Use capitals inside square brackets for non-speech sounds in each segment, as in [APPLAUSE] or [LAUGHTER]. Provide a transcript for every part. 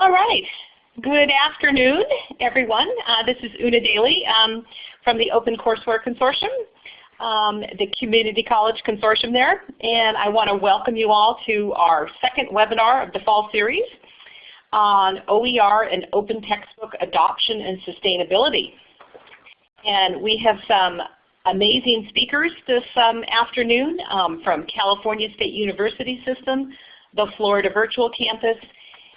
All right. Good afternoon, everyone. Uh, this is Una Daly um, from the Open Courseware Consortium, um, the Community College Consortium there, and I want to welcome you all to our second webinar of the fall series on OER and open textbook adoption and sustainability. And we have some amazing speakers this um, afternoon um, from California State University System, the Florida Virtual Campus,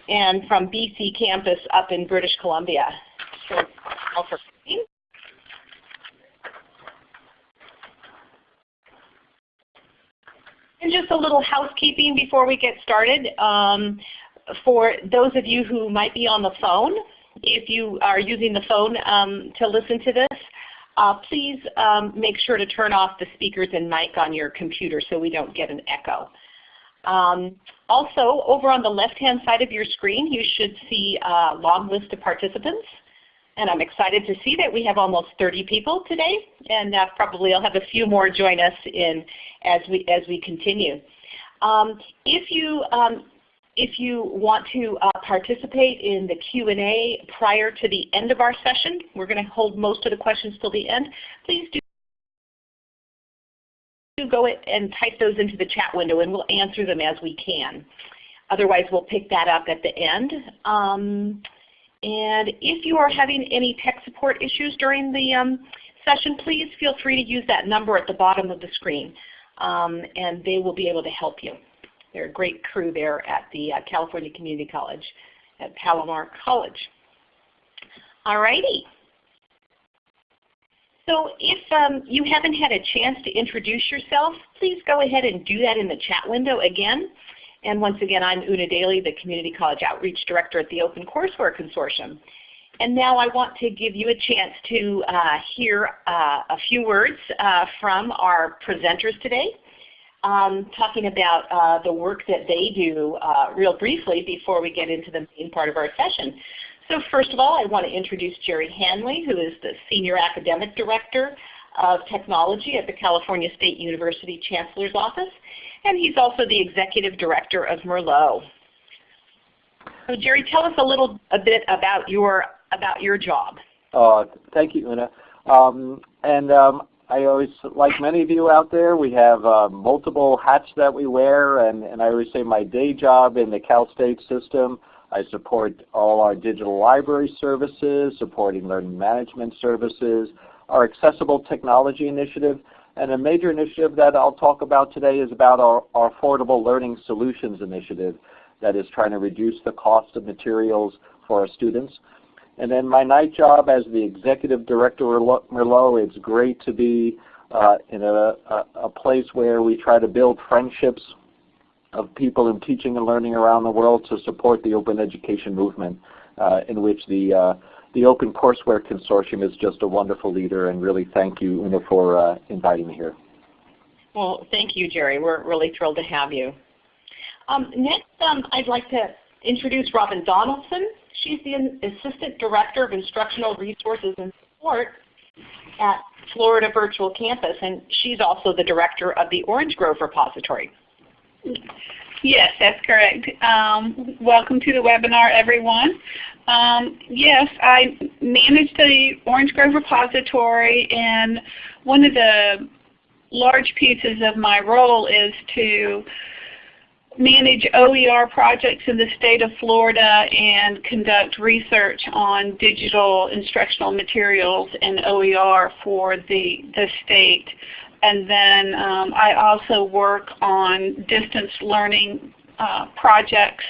and from BC campus up in British Columbia. So, and just a little housekeeping before we get started. Um, for those of you who might be on the phone, if you are using the phone um, to listen to this, uh, please um, make sure to turn off the speakers and mic on your computer so we don't get an echo. Um, also, over on the left-hand side of your screen, you should see a long list of participants. And I'm excited to see that we have almost 30 people today, and uh, probably I'll have a few more join us in as we as we continue. Um, if you um, if you want to uh, participate in the Q&A prior to the end of our session, we're going to hold most of the questions till the end. Please do go and type those into the chat window and we'll answer them as we can. Otherwise we'll pick that up at the end. Um, and if you are having any tech support issues during the um, session, please feel free to use that number at the bottom of the screen um, and they will be able to help you. They're a great crew there at the uh, California Community College at Palomar College. Alrighty. So if um, you haven't had a chance to introduce yourself, please go ahead and do that in the chat window again. And once again, I'm Una Daly, the Community College Outreach Director at the Open Courseware Consortium. And now I want to give you a chance to uh, hear uh, a few words uh, from our presenters today, um, talking about uh, the work that they do uh, real briefly before we get into the main part of our session. So first of all, I want to introduce Jerry Hanley, who is the Senior Academic Director of Technology at the California State University Chancellor's Office, and he's also the Executive Director of Merlot. So Jerry, tell us a little a bit about your about your job. Uh, thank you, Una. Um, and um, I always, like many of you out there, we have uh, multiple hats that we wear, and, and I always say my day job in the Cal State system I support all our digital library services, supporting learning management services, our accessible technology initiative, and a major initiative that I'll talk about today is about our, our affordable learning solutions initiative that is trying to reduce the cost of materials for our students. And then my night job as the executive director of Merlot, it's great to be uh, in a, a, a place where we try to build friendships of people in teaching and learning around the world to support the open education movement uh, in which the, uh, the Open Courseware Consortium is just a wonderful leader and really thank you Una for uh, inviting me here. Well, thank you Jerry. We're really thrilled to have you. Um, next um, I'd like to introduce Robin Donaldson. She's the Assistant Director of Instructional Resources and Support at Florida Virtual Campus and she's also the Director of the Orange Grove Repository. Yes, that's correct. Um, welcome to the webinar, everyone. Um, yes, I manage the Orange Grove repository, and one of the large pieces of my role is to manage OER projects in the state of Florida and conduct research on digital instructional materials and OER for the, the state. And then um, I also work on distance learning uh, projects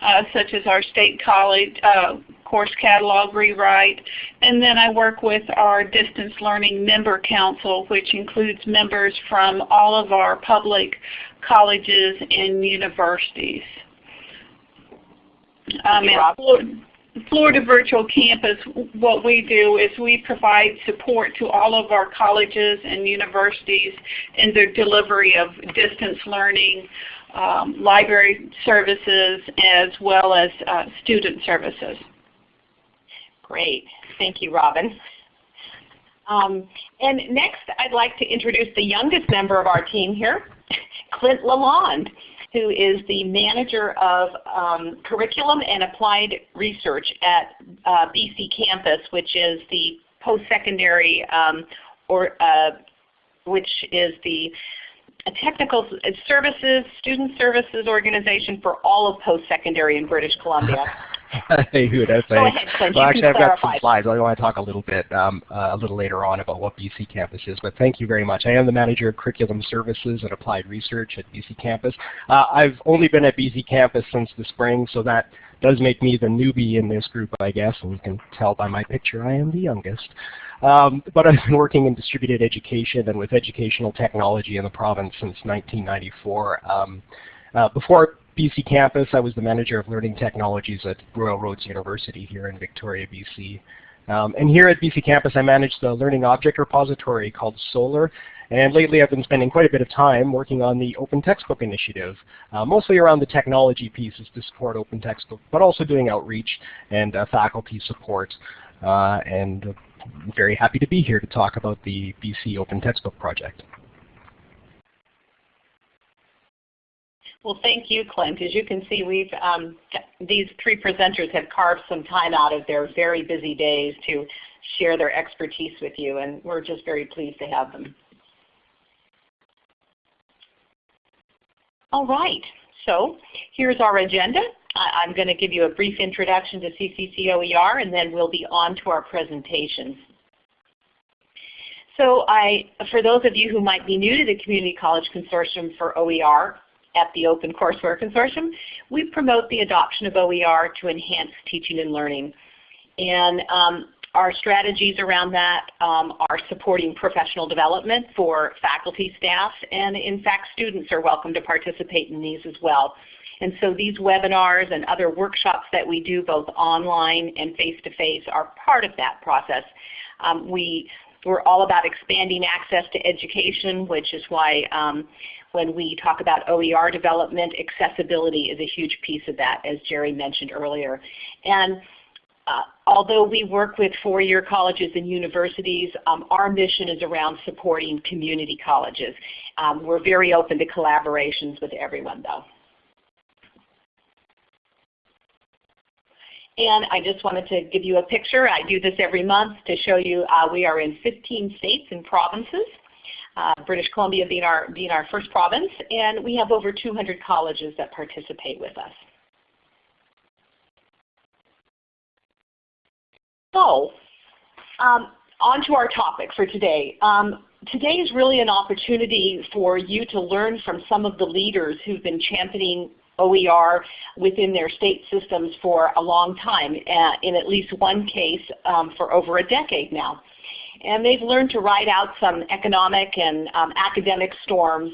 uh, such as our state college uh, course catalog rewrite. And then I work with our distance learning member council which includes members from all of our public colleges and universities. Um, Florida Virtual Campus, what we do is we provide support to all of our colleges and universities in their delivery of distance learning, um, library services, as well as uh, student services. Great. Thank you, Robin. Um, and next I'd like to introduce the youngest member of our team here, [LAUGHS] Clint Lalonde. Who is the manager of um, curriculum and applied research at uh, BC Campus, which is the post-secondary um, or uh, which is the technical services, student services organization for all of post-secondary in British Columbia. [LAUGHS] thanks. Go ahead, Clint. Well, actually, I've got some slides. I want to talk a little bit um, uh, a little later on about what BC Campus is, but thank you very much. I am the Manager of Curriculum Services and Applied Research at BC Campus. Uh, I've only been at BC Campus since the spring, so that does make me the newbie in this group, I guess, and you can tell by my picture I am the youngest. Um, but I've been working in distributed education and with educational technology in the province since 1994. Um, uh, before BC campus, I was the manager of learning technologies at Royal Roads University here in Victoria, BC. Um, and here at BC campus, I manage the learning object repository called Solar. And lately I've been spending quite a bit of time working on the Open Textbook Initiative, uh, mostly around the technology pieces to support Open Textbook, but also doing outreach and uh, faculty support. Uh, and I'm very happy to be here to talk about the BC Open Textbook Project. Well, thank you, Clint. As you can see, we've um, these three presenters have carved some time out of their very busy days to share their expertise with you, and we're just very pleased to have them. All right, so here's our agenda. I'm going to give you a brief introduction to CCC OER, and then we'll be on to our presentations. So I, for those of you who might be new to the Community College Consortium for OER, at the Open Courseware Consortium, we promote the adoption of OER to enhance teaching and learning. And um, our strategies around that um, are supporting professional development for faculty, staff, and in fact students are welcome to participate in these as well. And so these webinars and other workshops that we do both online and face-to-face -face are part of that process. Um, we, we're all about expanding access to education, which is why um, when we talk about OER development, accessibility is a huge piece of that, as Jerry mentioned earlier. And uh, although we work with four-year colleges and universities, um, our mission is around supporting community colleges. Um, we're very open to collaborations with everyone though. And I just wanted to give you a picture. I do this every month to show you uh, we are in 15 states and provinces uh, British Columbia being our, being our first province, and we have over 200 colleges that participate with us. So, um, on to our topic for today. Um, today is really an opportunity for you to learn from some of the leaders who've been championing OER within their state systems for a long time, uh, in at least one case um, for over a decade now and they've learned to ride out some economic and um, academic storms.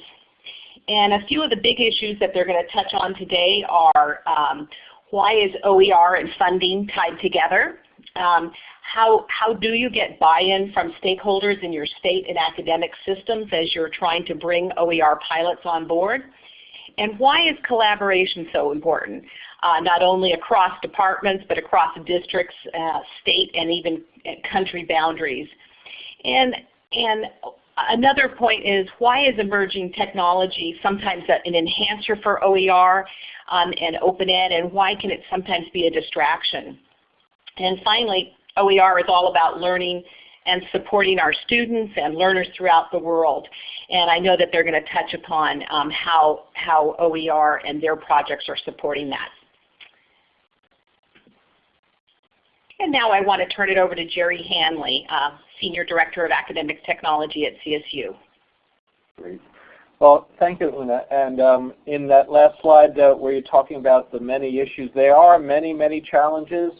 And a few of the big issues that they're going to touch on today are um, why is OER and funding tied together? Um, how, how do you get buy-in from stakeholders in your state and academic systems as you're trying to bring OER pilots on board? And why is collaboration so important, uh, not only across departments but across districts, uh, state, and even uh, country boundaries? And, and another point is why is emerging technology sometimes an enhancer for OER um, and open ed and why can it sometimes be a distraction? And finally, OER is all about learning and supporting our students and learners throughout the world. And I know that they're going to touch upon um, how, how OER and their projects are supporting that. And now I want to turn it over to Jerry Hanley, uh, Senior Director of Academic Technology at CSU. Great. Well, thank you, Una. And um, in that last slide uh, where you're talking about the many issues, there are many, many challenges.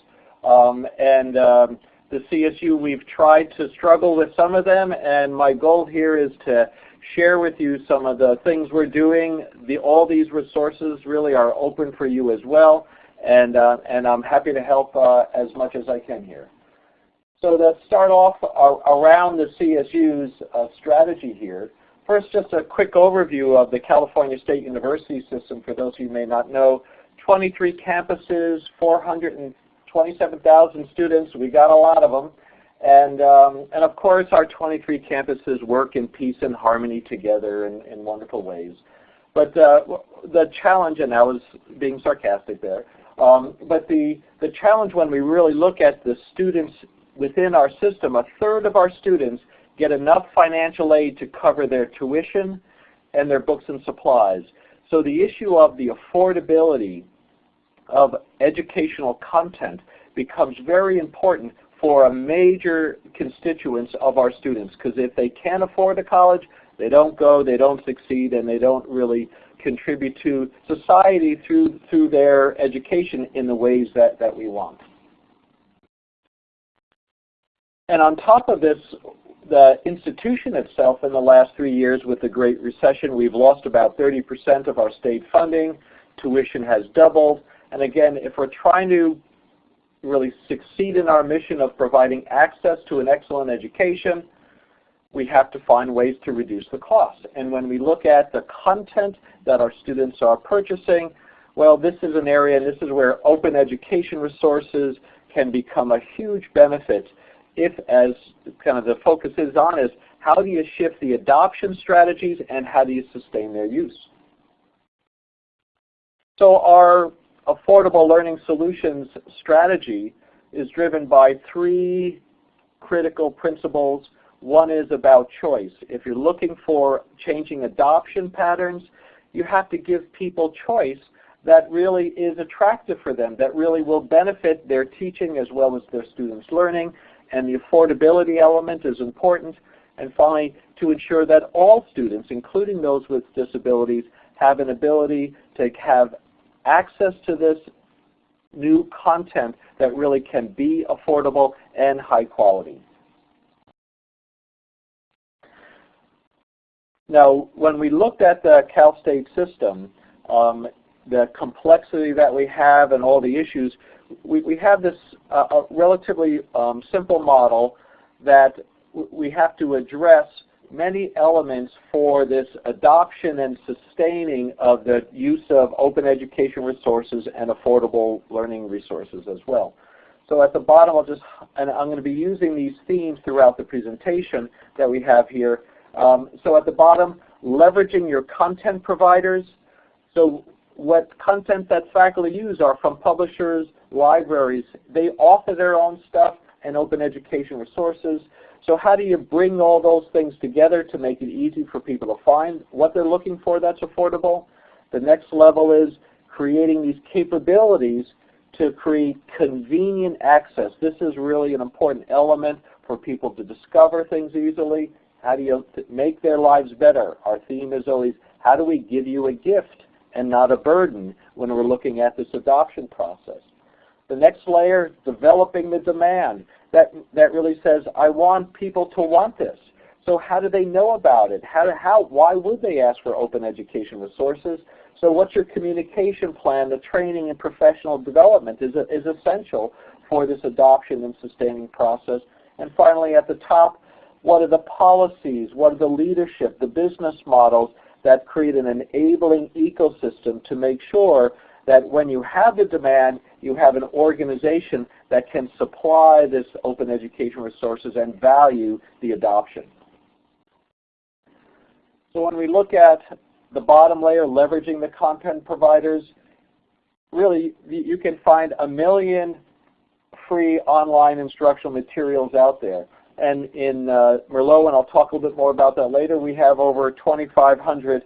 Um, and um, the CSU, we've tried to struggle with some of them. And my goal here is to share with you some of the things we're doing. The, all these resources really are open for you as well and, uh, and I'm happy to help uh, as much as I can here. So to start off uh, around the CSU's uh, strategy here, first just a quick overview of the California State University system for those who may not know. 23 campuses, 427,000 students, we got a lot of them. And, um, and of course our 23 campuses work in peace and harmony together in, in wonderful ways. But uh, the challenge, and I was being sarcastic there, um, but the, the challenge when we really look at the students within our system, a third of our students get enough financial aid to cover their tuition and their books and supplies. So the issue of the affordability of educational content becomes very important for a major constituents of our students because if they can't afford a college, they don't go, they don't succeed, and they don't really contribute to society through, through their education in the ways that, that we want. And on top of this, the institution itself in the last three years with the Great Recession, we've lost about 30% of our state funding. Tuition has doubled. And again, if we're trying to really succeed in our mission of providing access to an excellent education, we have to find ways to reduce the cost. And when we look at the content that our students are purchasing, well, this is an area, and this is where open education resources can become a huge benefit if, as kind of the focus is on, is how do you shift the adoption strategies and how do you sustain their use? So our affordable learning solutions strategy is driven by three critical principles. One is about choice. If you're looking for changing adoption patterns, you have to give people choice that really is attractive for them, that really will benefit their teaching as well as their students' learning. And the affordability element is important. And finally, to ensure that all students, including those with disabilities, have an ability to have access to this new content that really can be affordable and high quality. Now, when we looked at the Cal State system, um, the complexity that we have and all the issues, we, we have this uh, relatively um, simple model that we have to address many elements for this adoption and sustaining of the use of open education resources and affordable learning resources as well. So at the bottom, I'll just, and I'm going to be using these themes throughout the presentation that we have here. Um, so at the bottom, leveraging your content providers. So what content that faculty use are from publishers, libraries. They author their own stuff and open education resources. So how do you bring all those things together to make it easy for people to find what they're looking for that's affordable? The next level is creating these capabilities to create convenient access. This is really an important element for people to discover things easily. How do you make their lives better? Our theme is always, how do we give you a gift and not a burden when we're looking at this adoption process? The next layer, developing the demand. That, that really says, I want people to want this. So how do they know about it? How, how, why would they ask for open education resources? So what's your communication plan? The training and professional development is, is essential for this adoption and sustaining process. And finally, at the top, what are the policies? What are the leadership, the business models that create an enabling ecosystem to make sure that when you have the demand, you have an organization that can supply this open education resources and value the adoption. So when we look at the bottom layer, leveraging the content providers, really you can find a million free online instructional materials out there. And in uh, Merlot, and I'll talk a little bit more about that later, we have over 2,500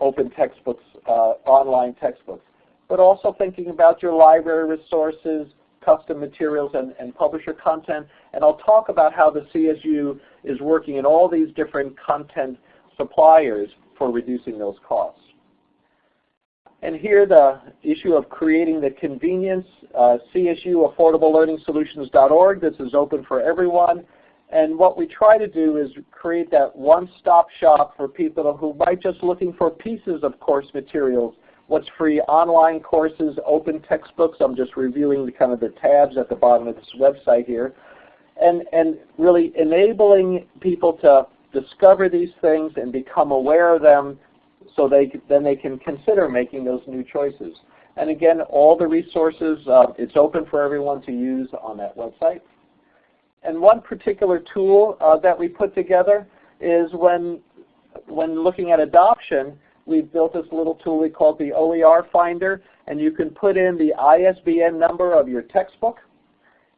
open textbooks, uh, online textbooks but also thinking about your library resources, custom materials, and, and publisher content. And I'll talk about how the CSU is working in all these different content suppliers for reducing those costs. And here the issue of creating the convenience, uh, CSU AffordableLearningSolutions.org. This is open for everyone. And what we try to do is create that one-stop shop for people who might just looking for pieces of course materials what's free online courses, open textbooks. I'm just reviewing the kind of the tabs at the bottom of this website here. And, and really enabling people to discover these things and become aware of them so they then they can consider making those new choices. And again, all the resources, uh, it's open for everyone to use on that website. And one particular tool uh, that we put together is when, when looking at adoption, we've built this little tool we call the OER Finder, and you can put in the ISBN number of your textbook,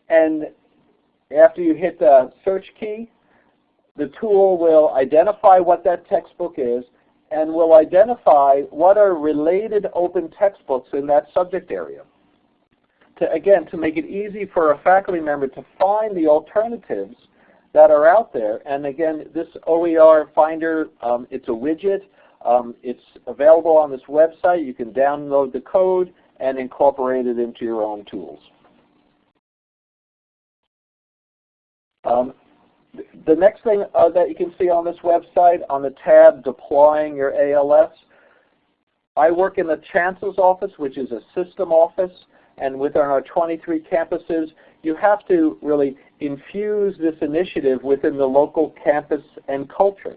and after you hit the search key, the tool will identify what that textbook is and will identify what are related open textbooks in that subject area. To, again, to make it easy for a faculty member to find the alternatives that are out there. And again, this OER Finder, um, it's a widget. Um, it's available on this website. You can download the code and incorporate it into your own tools. Um, the next thing uh, that you can see on this website on the tab Deploying Your ALS, I work in the Chancellor's Office, which is a system office, and within our 23 campuses, you have to really infuse this initiative within the local campus and culture.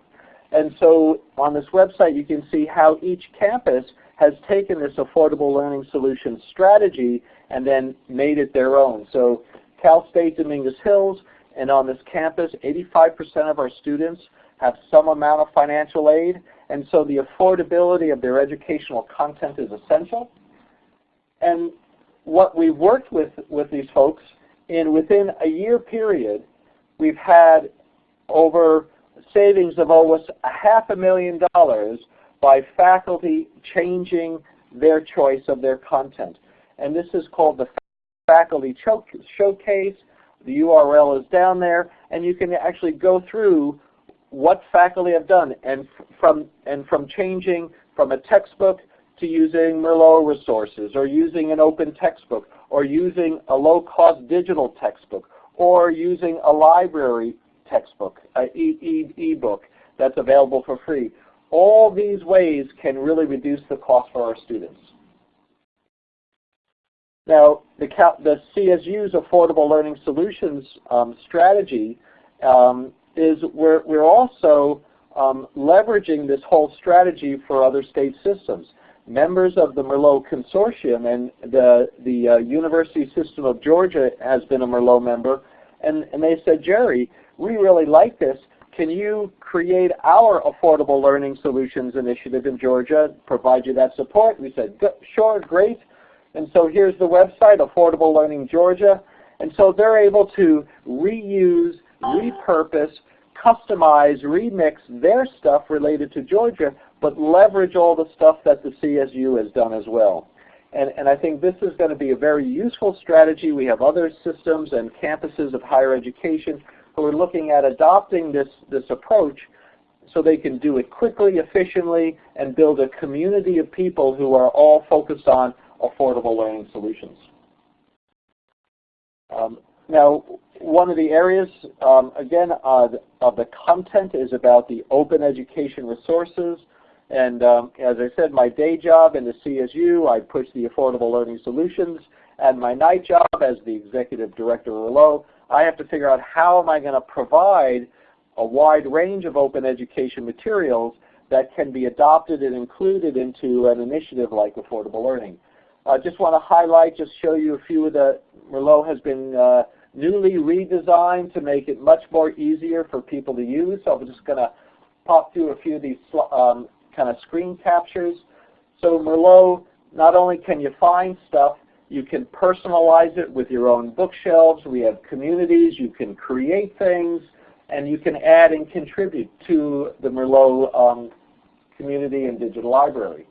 And so on this website, you can see how each campus has taken this affordable learning solution strategy and then made it their own. So Cal State Dominguez Hills and on this campus, 85% of our students have some amount of financial aid, and so the affordability of their educational content is essential. And what we've worked with with these folks, in within a year period, we've had over savings of almost a half a million dollars by faculty changing their choice of their content. And this is called the Faculty Showcase. The URL is down there, and you can actually go through what faculty have done, and from and from changing from a textbook to using Merlot resources, or using an open textbook, or using a low-cost digital textbook, or using a library textbook, an e-book e that's available for free. All these ways can really reduce the cost for our students. Now, the, the CSU's Affordable Learning Solutions um, strategy um, is we're, we're also um, leveraging this whole strategy for other state systems. Members of the Merlot Consortium and the, the uh, University System of Georgia has been a Merlot member, and, and they said, Jerry, we really like this. Can you create our Affordable Learning Solutions initiative in Georgia, provide you that support? We said, sure, great. And so here's the website, Affordable Learning Georgia. And so they're able to reuse, repurpose, customize, remix their stuff related to Georgia, but leverage all the stuff that the CSU has done as well. And, and I think this is going to be a very useful strategy. We have other systems and campuses of higher education who are looking at adopting this, this approach so they can do it quickly, efficiently, and build a community of people who are all focused on affordable learning solutions. Um, now, one of the areas, um, again, uh, of the content is about the open education resources. And um, as I said, my day job in the CSU, I push the affordable learning solutions. And my night job as the executive director of Merlot, I have to figure out how am I going to provide a wide range of open education materials that can be adopted and included into an initiative like affordable learning. I uh, just want to highlight, just show you a few of the, Merlot has been uh, newly redesigned to make it much more easier for people to use. So I'm just going to pop through a few of these um, kind of screen captures. So Merlot, not only can you find stuff, you can personalize it with your own bookshelves. We have communities. You can create things. And you can add and contribute to the Merlot um, community and digital library.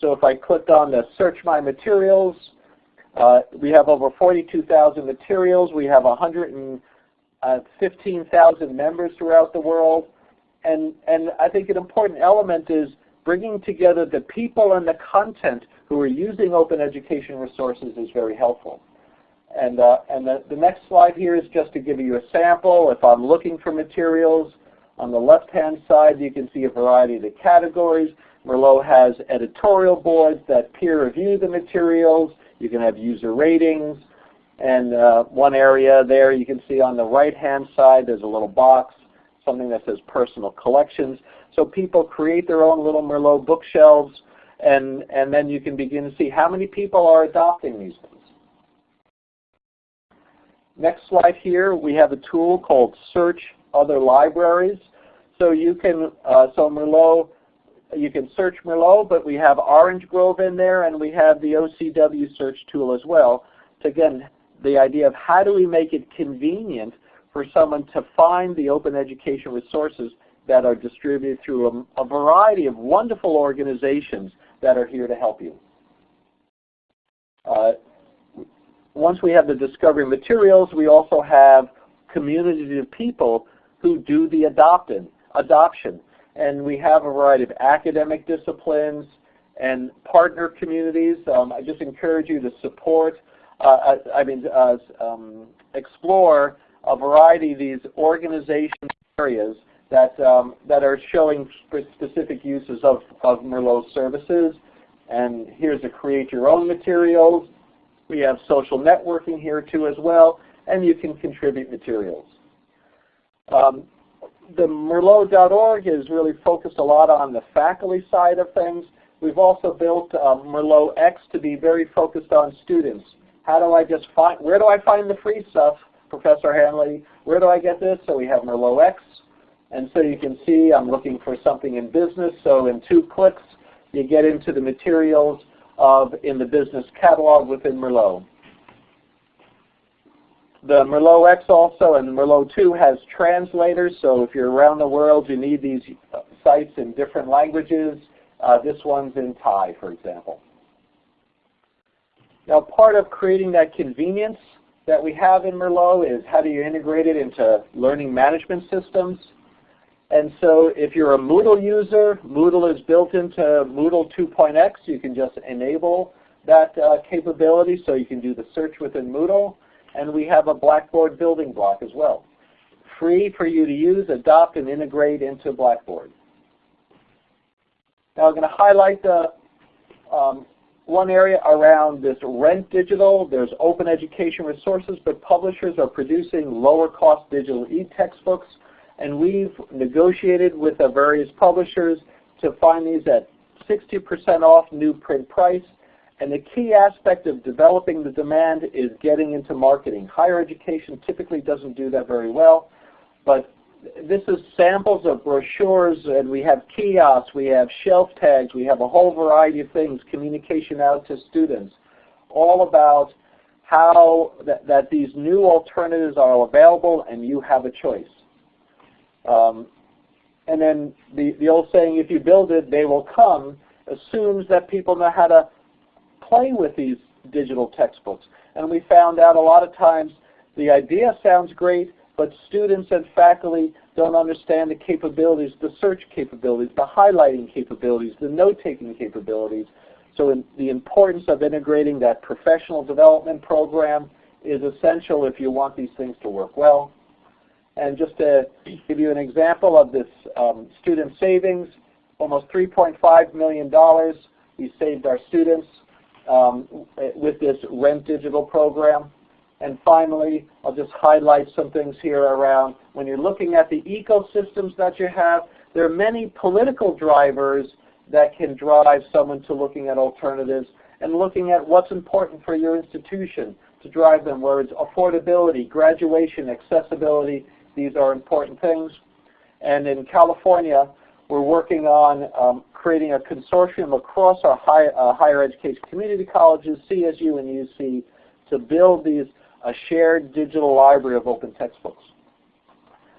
So if I clicked on the Search My Materials, uh, we have over 42,000 materials. We have 115,000 members throughout the world. And, and I think an important element is bringing together the people and the content who are using open education resources is very helpful. And, uh, and the, the next slide here is just to give you a sample. If I'm looking for materials, on the left-hand side you can see a variety of the categories. Merlot has editorial boards that peer review the materials. You can have user ratings. And uh, one area there you can see on the right-hand side there's a little box, something that says personal collections. So people create their own little Merlot bookshelves and, and then you can begin to see how many people are adopting these things. Next slide here, we have a tool called Search Other Libraries. So you can, uh, so Merlot you can search Merlot, but we have Orange Grove in there, and we have the OCW search tool as well. So again, the idea of how do we make it convenient for someone to find the open education resources that are distributed through a, a variety of wonderful organizations that are here to help you. Uh, once we have the discovery materials, we also have communities of people who do the adoption. And we have a variety of academic disciplines and partner communities. Um, I just encourage you to support, uh, I, I mean, uh, um, explore a variety of these organization areas that, um, that are showing specific uses of, of Merlot services. And here's a create your own materials. We have social networking here too as well, and you can contribute materials. Um, the Merlot.org is really focused a lot on the faculty side of things. We've also built uh, Merlot X to be very focused on students. How do I just find, where do I find the free stuff, Professor Hanley? Where do I get this? So we have Merlot X. And so you can see I'm looking for something in business. So in two clicks, you get into the materials of in the business catalog within Merlot. The Merlot X also and Merlot 2 has translators, so if you're around the world you need these sites in different languages. Uh, this one's in Thai, for example. Now part of creating that convenience that we have in Merlot is how do you integrate it into learning management systems. And so if you're a Moodle user, Moodle is built into Moodle 2.x. You can just enable that uh, capability so you can do the search within Moodle. And we have a Blackboard building block as well. Free for you to use, adopt, and integrate into Blackboard. Now I'm going to highlight the um, one area around this rent digital. There's open education resources, but publishers are producing lower cost digital e-textbooks and we've negotiated with the various publishers to find these at 60% off new print price. And the key aspect of developing the demand is getting into marketing. Higher education typically doesn't do that very well, but this is samples of brochures and we have kiosks, we have shelf tags, we have a whole variety of things, communication out to students, all about how that, that these new alternatives are available and you have a choice. Um, and then the, the old saying, if you build it, they will come, assumes that people know how to play with these digital textbooks. And we found out a lot of times the idea sounds great, but students and faculty don't understand the capabilities, the search capabilities, the highlighting capabilities, the note-taking capabilities. So the importance of integrating that professional development program is essential if you want these things to work well. And just to give you an example of this um, student savings, almost $3.5 million we saved our students um, with this Rent Digital program. And finally, I'll just highlight some things here around when you're looking at the ecosystems that you have, there are many political drivers that can drive someone to looking at alternatives and looking at what's important for your institution to drive them, where it's affordability, graduation, accessibility, these are important things. And in California, we're working on um, creating a consortium across our high, uh, higher education community colleges, CSU and UC, to build these a shared digital library of open textbooks.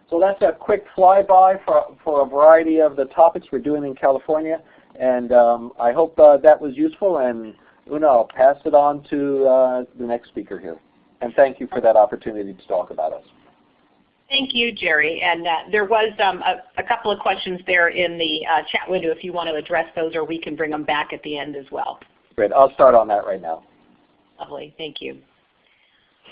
So that's a quick flyby for, for a variety of the topics we're doing in California. And um, I hope uh, that was useful. And Una, I'll pass it on to uh, the next speaker here. And thank you for that opportunity to talk about us. Thank you, Jerry. And uh, there was um, a, a, couple of questions there in the uh, chat window if you want to address those, or we can bring them back at the end as well. Great. I'll start on that right now. Lovely. Thank you.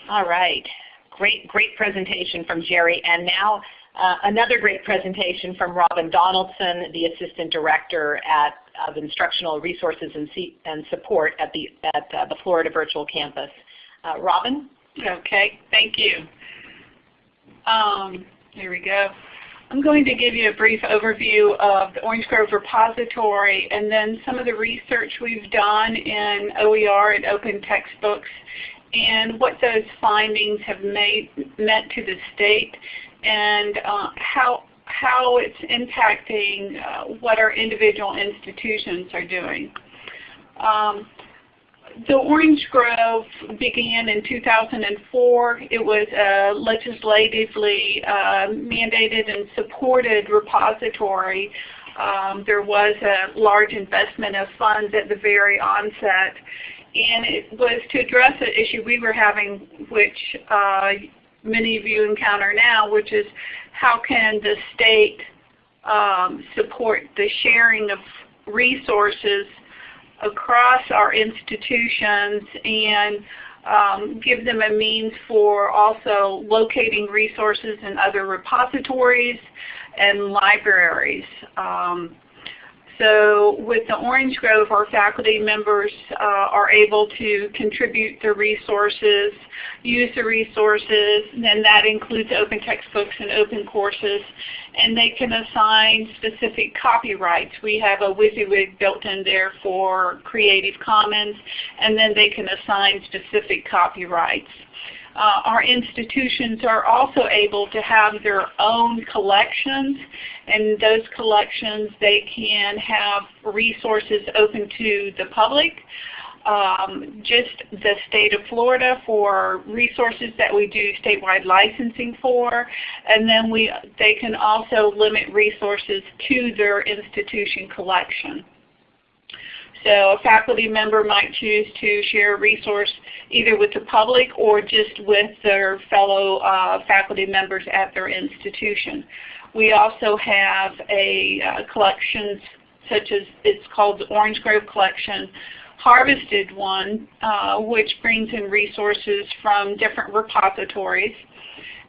All right. Great, great presentation from Jerry. And now uh, another great presentation from Robin Donaldson, the Assistant Director at, of Instructional Resources and, and Support at the, at, uh, the Florida Virtual Campus. Uh, Robin? Okay. Thank you. Um, here we go. I'm going to give you a brief overview of the Orange Grove repository and then some of the research we've done in OER and open textbooks and what those findings have made meant to the state and uh, how how it's impacting uh, what our individual institutions are doing. Um, the Orange Grove began in 2004. It was a legislatively uh, mandated and supported repository. Um, there was a large investment of funds at the very onset. And it was to address an issue we were having, which uh, many of you encounter now, which is how can the state um, support the sharing of resources across our institutions and um, give them a means for also locating resources in other repositories and libraries. Um, so with the Orange Grove, our faculty members uh, are able to contribute the resources, use the resources, and that includes open textbooks and open courses, and they can assign specific copyrights. We have a WYSIWYG built in there for Creative Commons, and then they can assign specific copyrights. Uh, our institutions are also able to have their own collections and those collections they can have resources open to the public. Um, just the state of Florida for resources that we do statewide licensing for, and then we they can also limit resources to their institution collection. So a faculty member might choose to share a resource either with the public or just with their fellow uh, faculty members at their institution. We also have a uh, collection such as it's called the Orange Grove Collection, harvested one, uh, which brings in resources from different repositories.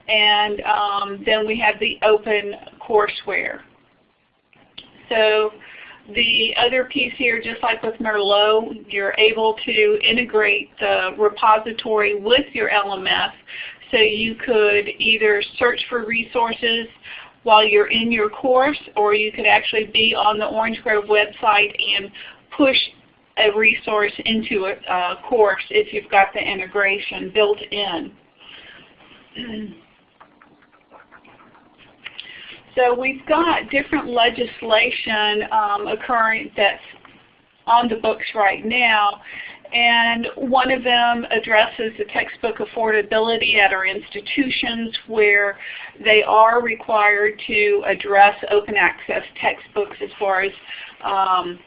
And um, then we have the open courseware. So the other piece here, just like with Merlot, you're able to integrate the repository with your LMS. So you could either search for resources while you're in your course, or you could actually be on the Orange Grove website and push a resource into a uh, course if you've got the integration built in. [CLEARS THROAT] So we've got different legislation um, occurring that's on the books right now. And one of them addresses the textbook affordability at our institutions where they are required to address open access textbooks as far as um,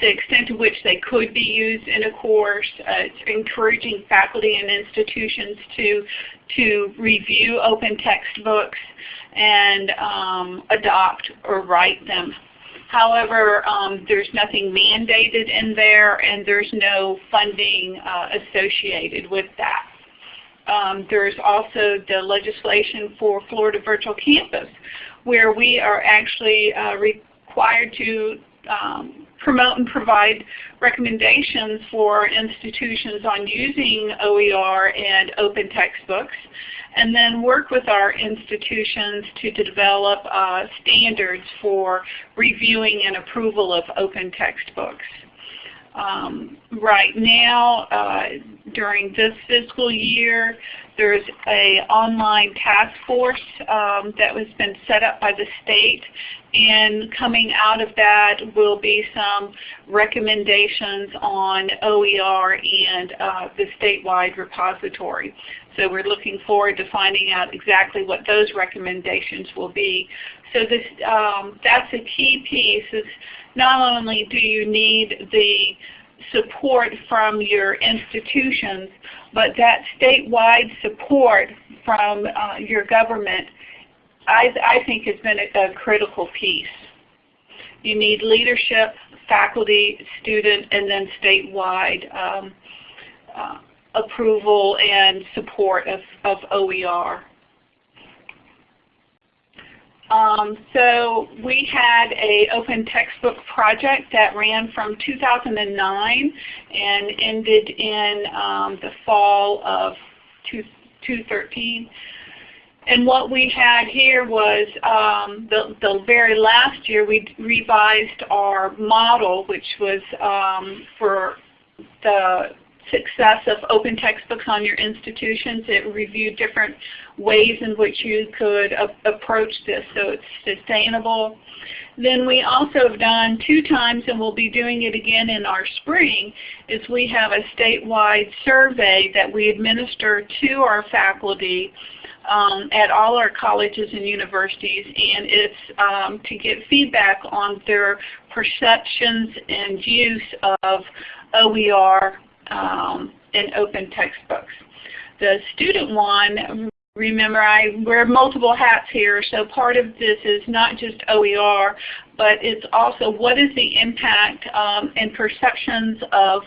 the extent to which they could be used in a course. Uh, it's encouraging faculty and institutions to, to review open textbooks and um, adopt or write them. However, um, there's nothing mandated in there and there's no funding uh, associated with that. Um, there's also the legislation for Florida Virtual Campus where we are actually uh, required to um, promote and provide recommendations for institutions on using OER and open textbooks, and then work with our institutions to develop uh, standards for reviewing and approval of open textbooks. Um, right now, uh, during this fiscal year, there's a online task force um, that has been set up by the state and coming out of that will be some recommendations on OER and uh, the statewide repository. So we're looking forward to finding out exactly what those recommendations will be. So this, um, that's a key piece. Is not only do you need the support from your institutions, but that statewide support from uh, your government I, I think has been a, a critical piece. You need leadership, faculty, student, and then statewide um, uh, approval and support of, of OER. Um, so we had a open textbook project that ran from 2009 and ended in um, the fall of 2013. And what we had here was um, the, the very last year we revised our model, which was um, for the success of open textbooks on your institutions. It reviewed different ways in which you could approach this so it's sustainable. Then we also have done two times, and we'll be doing it again in our spring, is we have a statewide survey that we administer to our faculty um, at all our colleges and universities, and it's um, to get feedback on their perceptions and use of OER um, in open textbooks. The student one, remember I wear multiple hats here, so part of this is not just OER, but it's also what is the impact um, and perceptions of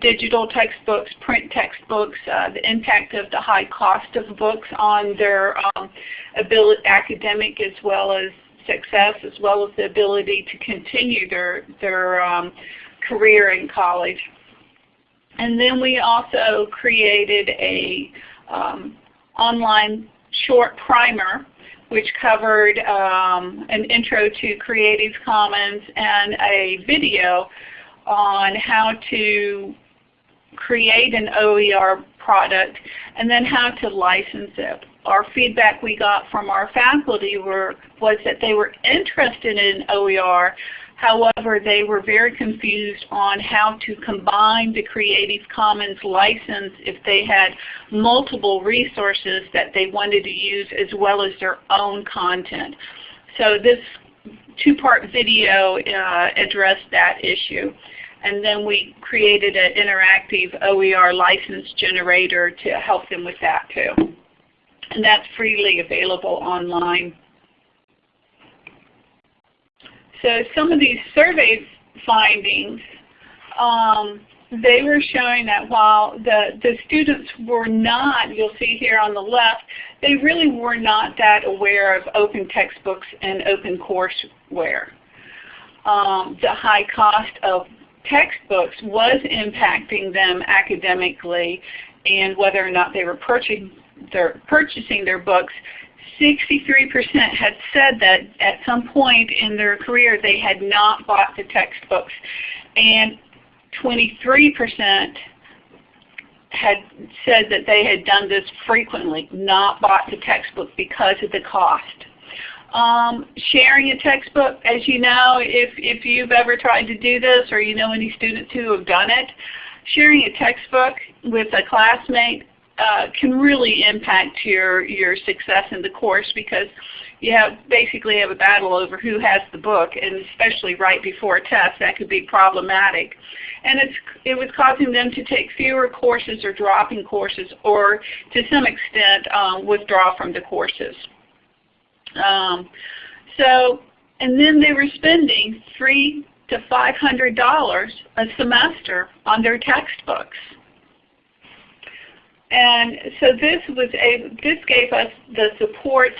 digital textbooks, print textbooks, uh, the impact of the high cost of books on their um, ability, academic as well as success, as well as the ability to continue their, their um, career in college. And then we also created a um, online short primer which covered um, an intro to Creative Commons and a video on how to create an OER product and then how to license it. Our feedback we got from our faculty were, was that they were interested in OER, however they were very confused on how to combine the Creative Commons license if they had multiple resources that they wanted to use as well as their own content. So this two-part video uh, addressed that issue. And then we created an interactive OER license generator to help them with that too. And that's freely available online. So some of these survey findings, um, they were showing that while the, the students were not, you'll see here on the left, they really were not that aware of open textbooks and open courseware. Um, the high cost of textbooks was impacting them academically and whether or not they were purchasing their, purchasing their books, 63% had said that at some point in their career they had not bought the textbooks and 23% had said that they had done this frequently, not bought the textbook because of the cost. Um, sharing a textbook, as you know, if, if you've ever tried to do this or you know any students who have done it, sharing a textbook with a classmate uh, can really impact your, your success in the course because you have basically have a battle over who has the book and especially right before a test that could be problematic. And it's, it was causing them to take fewer courses or dropping courses or to some extent um, withdraw from the courses. Um, so, and then they were spending three to five hundred dollars a semester on their textbooks. And so this was a this gave us the support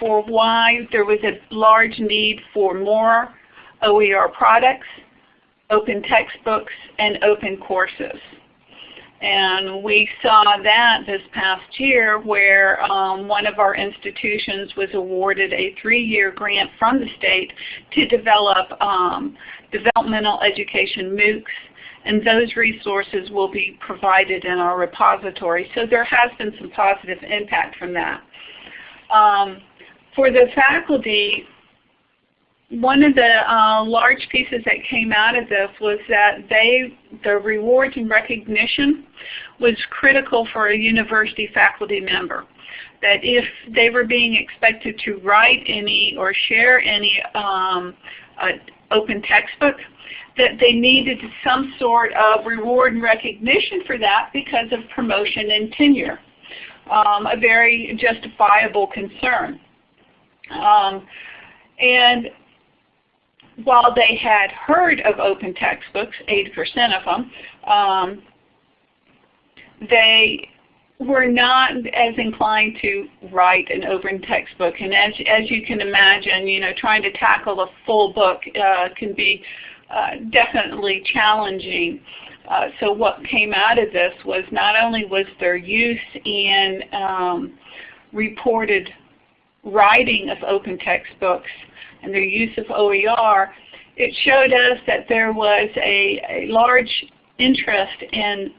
for why there was a large need for more OER products, open textbooks, and open courses. And we saw that this past year where um, one of our institutions was awarded a three-year grant from the state to develop um, developmental education MOOCs and those resources will be provided in our repository. So there has been some positive impact from that. Um, for the faculty, one of the uh, large pieces that came out of this was that they, the rewards and recognition was critical for a university faculty member. That if they were being expected to write any or share any um, uh, open textbook, that they needed some sort of reward and recognition for that because of promotion and tenure. Um, a very justifiable concern. Um, and while they had heard of open textbooks, 80% of them, um, they were not as inclined to write an open textbook. And as, as you can imagine, you know, trying to tackle a full book uh, can be definitely challenging. Uh, so what came out of this was not only was there use in um, reported writing of open textbooks and their use of OER, it showed us that there was a, a large interest in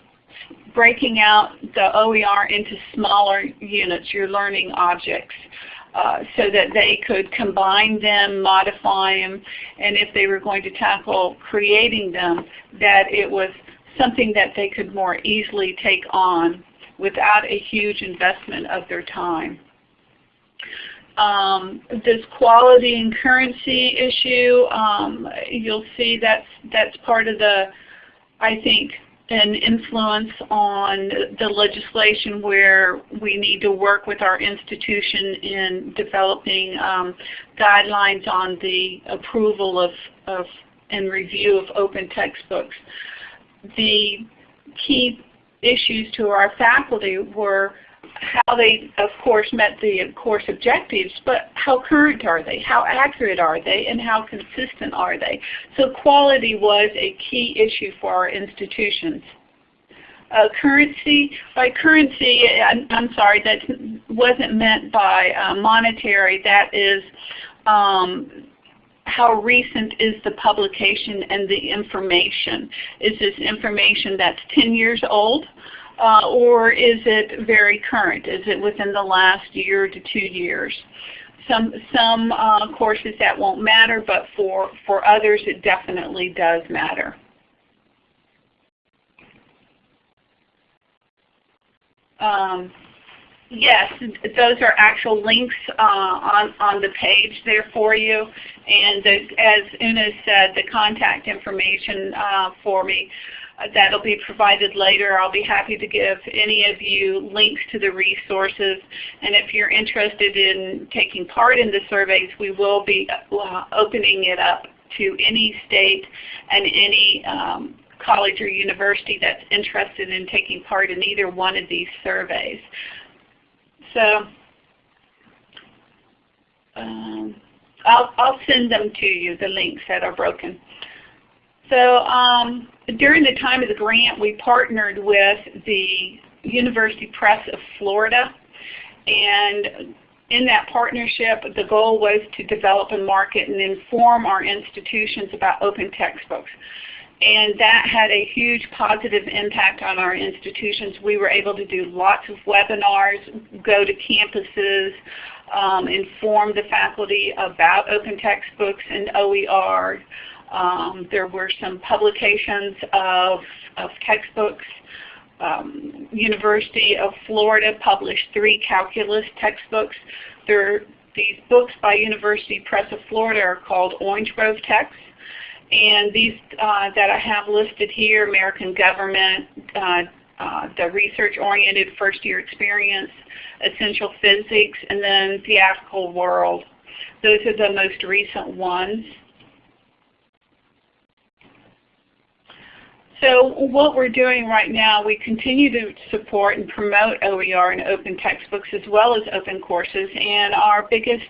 breaking out the OER into smaller units, your learning objects. Uh, so that they could combine them, modify them, and if they were going to tackle creating them, that it was something that they could more easily take on without a huge investment of their time. Um, this quality and currency issue, um, you'll see that's, that's part of the, I think, an influence on the legislation where we need to work with our institution in developing um, guidelines on the approval of, of and review of open textbooks. The key issues to our faculty were how they, of course, met the course objectives, but how current are they? How accurate are they? And how consistent are they? So quality was a key issue for our institutions. Uh, currency, by currency, I'm, I'm, sorry, that wasn't meant by uh, monetary. That is um, how recent is the publication and the information? Is this information that's 10 years old? Uh, or is it very current? Is it within the last year to two years? Some, some uh, courses that won't matter, but for, for others it definitely does matter. Um, yes, those are actual links uh, on, on the page there for you. And the, as Una said, the contact information uh, for me that'll be provided later. I'll be happy to give any of you links to the resources. And if you're interested in taking part in the surveys, we will be uh, opening it up to any state and any um, college or university that's interested in taking part in either one of these surveys. So um, I'll, I'll send them to you, the links that are broken. So um, during the time of the grant, we partnered with the University Press of Florida. And in that partnership, the goal was to develop and market and inform our institutions about open textbooks. And that had a huge positive impact on our institutions. We were able to do lots of webinars, go to campuses, um, inform the faculty about open textbooks and OER, um, there were some publications of, of textbooks. Um, University of Florida published three calculus textbooks. There, these books by University Press of Florida are called Orange Grove texts. And these uh, that I have listed here, American Government, uh, uh, the Research-Oriented First Year Experience, Essential Physics, and then Theatrical World. Those are the most recent ones. So what we're doing right now, we continue to support and promote OER and open textbooks as well as open courses. And our biggest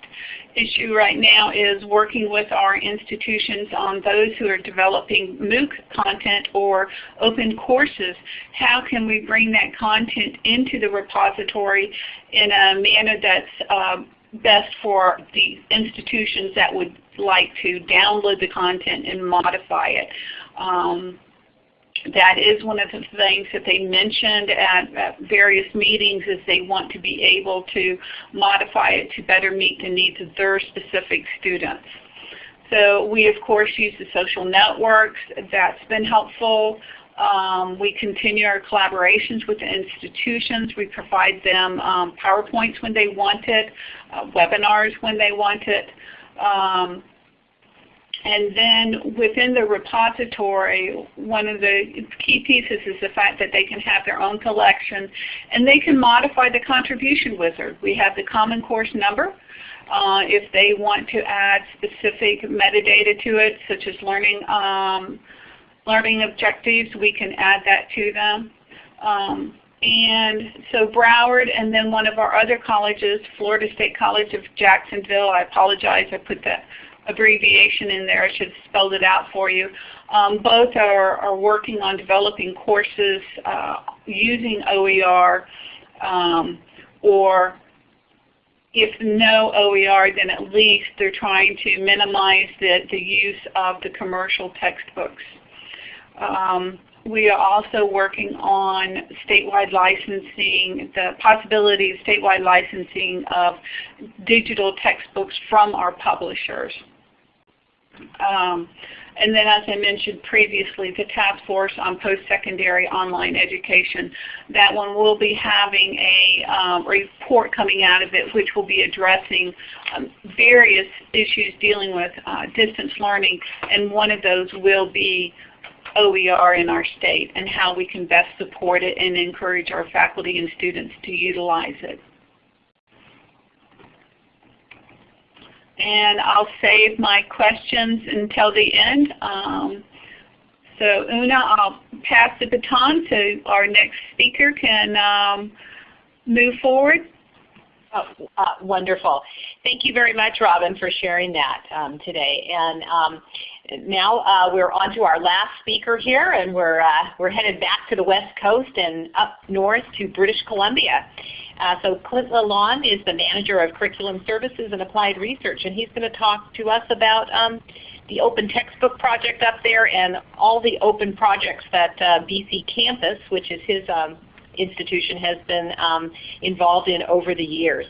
issue right now is working with our institutions on those who are developing MOOC content or open courses. How can we bring that content into the repository in a manner that's uh, best for the institutions that would like to download the content and modify it. Um, that is one of the things that they mentioned at, at, various meetings is they want to be able to modify it to better meet the needs of their specific students. So we of course use the social networks. That's been helpful. Um, we continue our collaborations with the institutions. We provide them um, PowerPoints when they want it, uh, webinars when they want it. Um, and then within the repository, one of the key pieces is the fact that they can have their own collection and they can modify the contribution wizard. We have the common course number. Uh, if they want to add specific metadata to it, such as learning, um, learning objectives, we can add that to them. Um, and so Broward and then one of our other colleges, Florida State College of Jacksonville, I apologize, I put that abbreviation in there. I should have spelled it out for you. Um, both are, are working on developing courses uh, using OER um, or if no OER, then at least they're trying to minimize the, the use of the commercial textbooks. Um, we are also working on statewide licensing, the possibility of statewide licensing of digital textbooks from our publishers. Um, and then as I mentioned previously, the Task Force on Post-Secondary Online Education, that one will be having a um, report coming out of it which will be addressing um, various issues dealing with uh, distance learning, and one of those will be OER in our state and how we can best support it and encourage our faculty and students to utilize it. And I'll save my questions until the end. Um, so Una, I'll pass the baton to our next speaker can um, move forward. Oh, uh, wonderful. Thank you very much, Robin, for sharing that um, today. And now uh, we're on to our last speaker here, and we're, uh, we're headed back to the West Coast and up north to British Columbia. Uh, so Clint Lalonde is the Manager of Curriculum Services and Applied Research, and he's going to talk to us about um, the Open Textbook Project up there and all the open projects that uh, BC Campus, which is his um, institution, has been um, involved in over the years.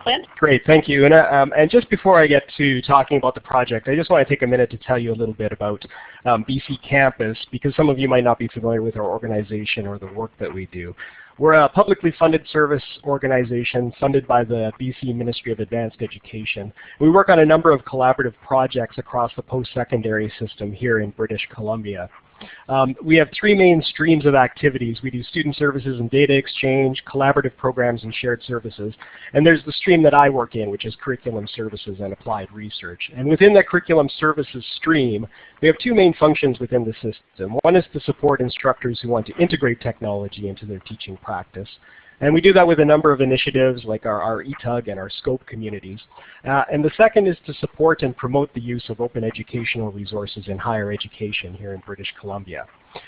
Clint? Great, thank you. And, um, and, just before I get to talking about the project, I just want to take a minute to tell you a little bit about um, BC Campus because some of you might not be familiar with our organization or the work that we do. We're a publicly funded service organization funded by the BC Ministry of Advanced Education. We work on a number of collaborative projects across the post-secondary system here in British Columbia. Um, we have three main streams of activities. We do student services and data exchange, collaborative programs, and shared services. And there's the stream that I work in, which is curriculum services and applied research. And within that curriculum services stream, we have two main functions within the system. One is to support instructors who want to integrate technology into their teaching practice. And we do that with a number of initiatives like our, our ETUG and our SCOPE communities. Uh, and the second is to support and promote the use of open educational resources in higher education here in British Columbia.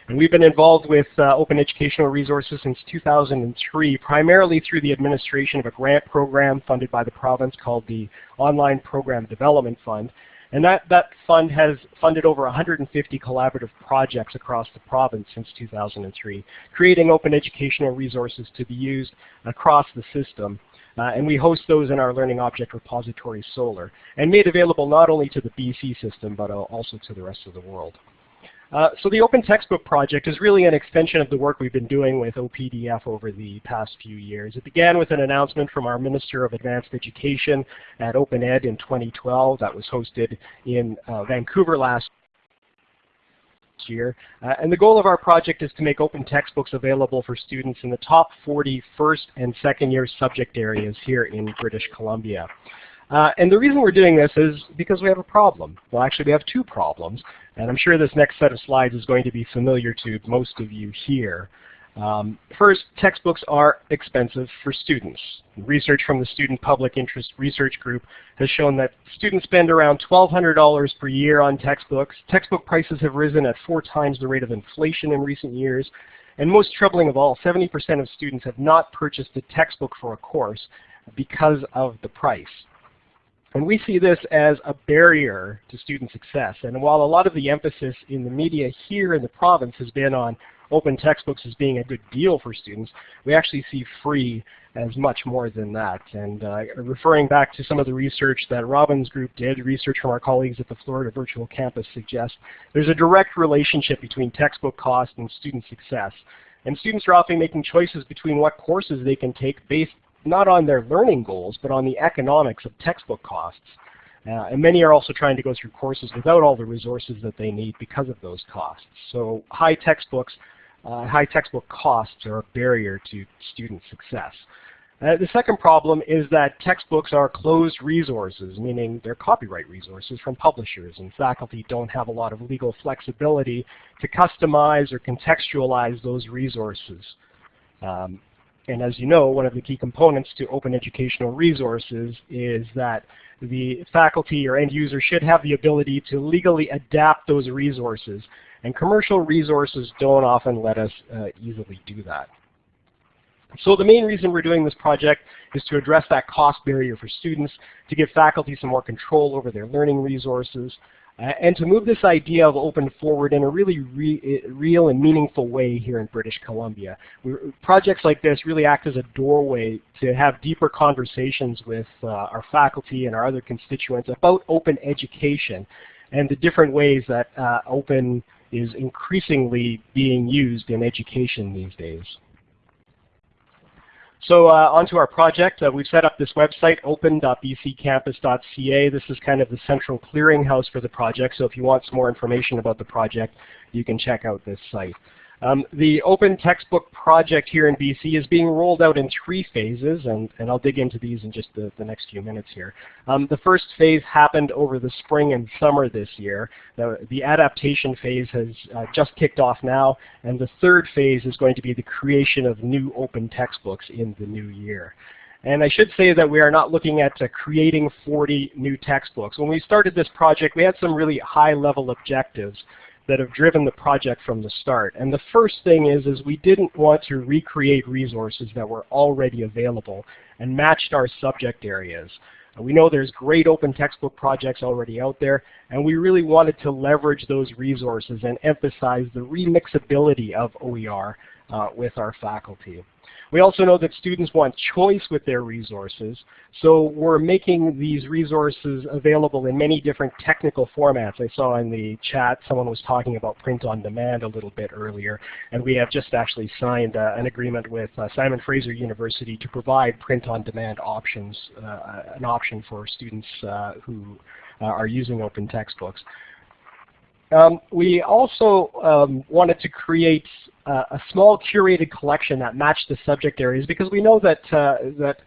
And we've been involved with uh, open educational resources since 2003, primarily through the administration of a grant program funded by the province called the Online Program Development Fund. And that, that fund has funded over 150 collaborative projects across the province since 2003, creating open educational resources to be used across the system. Uh, and we host those in our Learning Object Repository SOLR, and made available not only to the BC system, but also to the rest of the world. Uh, so the Open Textbook Project is really an extension of the work we've been doing with OPDF over the past few years. It began with an announcement from our Minister of Advanced Education at Open Ed in 2012 that was hosted in uh, Vancouver last year. Uh, and the goal of our project is to make open textbooks available for students in the top 40 first and second year subject areas here in British Columbia. Uh, and the reason we're doing this is because we have a problem. Well, actually, we have two problems. And I'm sure this next set of slides is going to be familiar to most of you here. Um, first, textbooks are expensive for students. Research from the Student Public Interest Research Group has shown that students spend around $1,200 per year on textbooks. Textbook prices have risen at four times the rate of inflation in recent years. And most troubling of all, 70% of students have not purchased a textbook for a course because of the price. And we see this as a barrier to student success. And while a lot of the emphasis in the media here in the province has been on open textbooks as being a good deal for students, we actually see free as much more than that. And uh, referring back to some of the research that Robin's group did, research from our colleagues at the Florida Virtual Campus suggests there's a direct relationship between textbook cost and student success. And students are often making choices between what courses they can take based not on their learning goals, but on the economics of textbook costs. Uh, and many are also trying to go through courses without all the resources that they need because of those costs. So high textbooks, uh, high textbook costs are a barrier to student success. Uh, the second problem is that textbooks are closed resources, meaning they're copyright resources from publishers, and faculty don't have a lot of legal flexibility to customize or contextualize those resources. Um, and as you know, one of the key components to open educational resources is that the faculty or end user should have the ability to legally adapt those resources. And commercial resources don't often let us uh, easily do that. So the main reason we're doing this project is to address that cost barrier for students, to give faculty some more control over their learning resources, uh, and to move this idea of open forward in a really re real and meaningful way here in British Columbia. We, projects like this really act as a doorway to have deeper conversations with uh, our faculty and our other constituents about open education and the different ways that uh, open is increasingly being used in education these days. So uh, onto our project. Uh, we've set up this website, open.bccampus.ca. This is kind of the central clearinghouse for the project. So if you want some more information about the project, you can check out this site. Um, the open textbook project here in BC is being rolled out in three phases, and, and I'll dig into these in just the, the next few minutes here. Um, the first phase happened over the spring and summer this year. The, the adaptation phase has uh, just kicked off now, and the third phase is going to be the creation of new open textbooks in the new year. And I should say that we are not looking at uh, creating 40 new textbooks. When we started this project, we had some really high-level objectives that have driven the project from the start. And the first thing is, is we didn't want to recreate resources that were already available and matched our subject areas. We know there's great open textbook projects already out there, and we really wanted to leverage those resources and emphasize the remixability of OER uh, with our faculty. We also know that students want choice with their resources, so we're making these resources available in many different technical formats. I saw in the chat someone was talking about print on demand a little bit earlier, and we have just actually signed uh, an agreement with uh, Simon Fraser University to provide print on demand options, uh, an option for students uh, who uh, are using open textbooks. Um, we also um, wanted to create a small curated collection that matched the subject areas because we know that, uh, that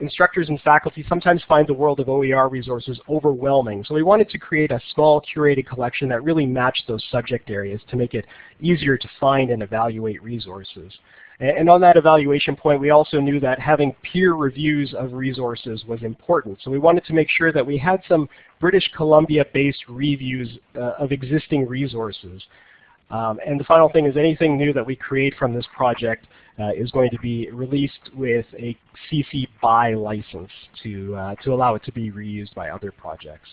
instructors and faculty sometimes find the world of OER resources overwhelming. So we wanted to create a small curated collection that really matched those subject areas to make it easier to find and evaluate resources. And on that evaluation point, we also knew that having peer reviews of resources was important. So we wanted to make sure that we had some British Columbia-based reviews uh, of existing resources. Um, and the final thing is anything new that we create from this project uh, is going to be released with a CC BY license to, uh, to allow it to be reused by other projects.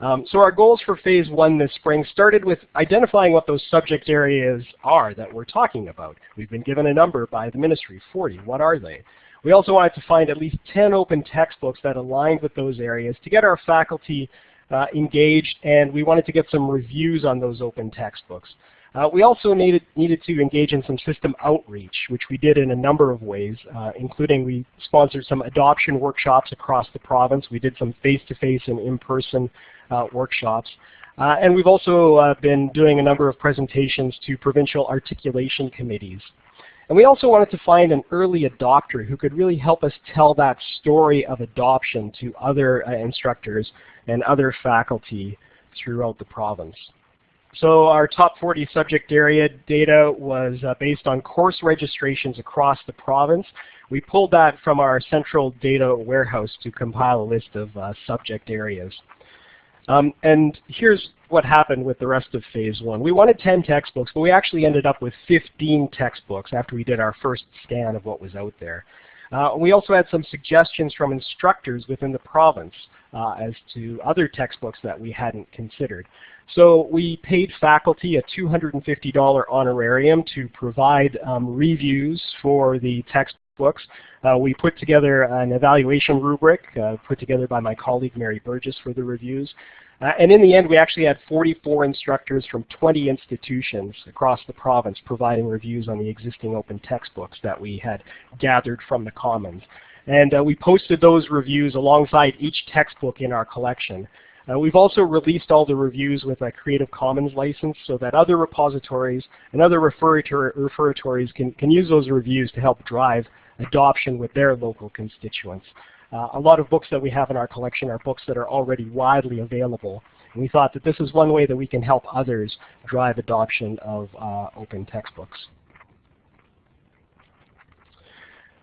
Um, so our goals for phase one this spring started with identifying what those subject areas are that we're talking about. We've been given a number by the ministry, 40. What are they? We also wanted to find at least 10 open textbooks that aligned with those areas to get our faculty uh, engaged, and we wanted to get some reviews on those open textbooks. Uh, we also needed, needed to engage in some system outreach, which we did in a number of ways, uh, including we sponsored some adoption workshops across the province. We did some face-to-face -face and in-person uh, workshops. Uh, and we've also uh, been doing a number of presentations to provincial articulation committees. And we also wanted to find an early adopter who could really help us tell that story of adoption to other uh, instructors and other faculty throughout the province. So our top 40 subject area data was uh, based on course registrations across the province. We pulled that from our central data warehouse to compile a list of uh, subject areas. Um, and here's what happened with the rest of phase one. We wanted 10 textbooks, but we actually ended up with 15 textbooks after we did our first scan of what was out there. Uh, we also had some suggestions from instructors within the province uh, as to other textbooks that we hadn't considered. So we paid faculty a $250 honorarium to provide um, reviews for the textbooks. Uh, we put together an evaluation rubric uh, put together by my colleague Mary Burgess for the reviews. Uh, and in the end, we actually had 44 instructors from 20 institutions across the province providing reviews on the existing open textbooks that we had gathered from the Commons. And uh, we posted those reviews alongside each textbook in our collection. Uh, we've also released all the reviews with a Creative Commons license so that other repositories and other repositories can, can use those reviews to help drive adoption with their local constituents. Uh, a lot of books that we have in our collection are books that are already widely available. And we thought that this is one way that we can help others drive adoption of uh, open textbooks.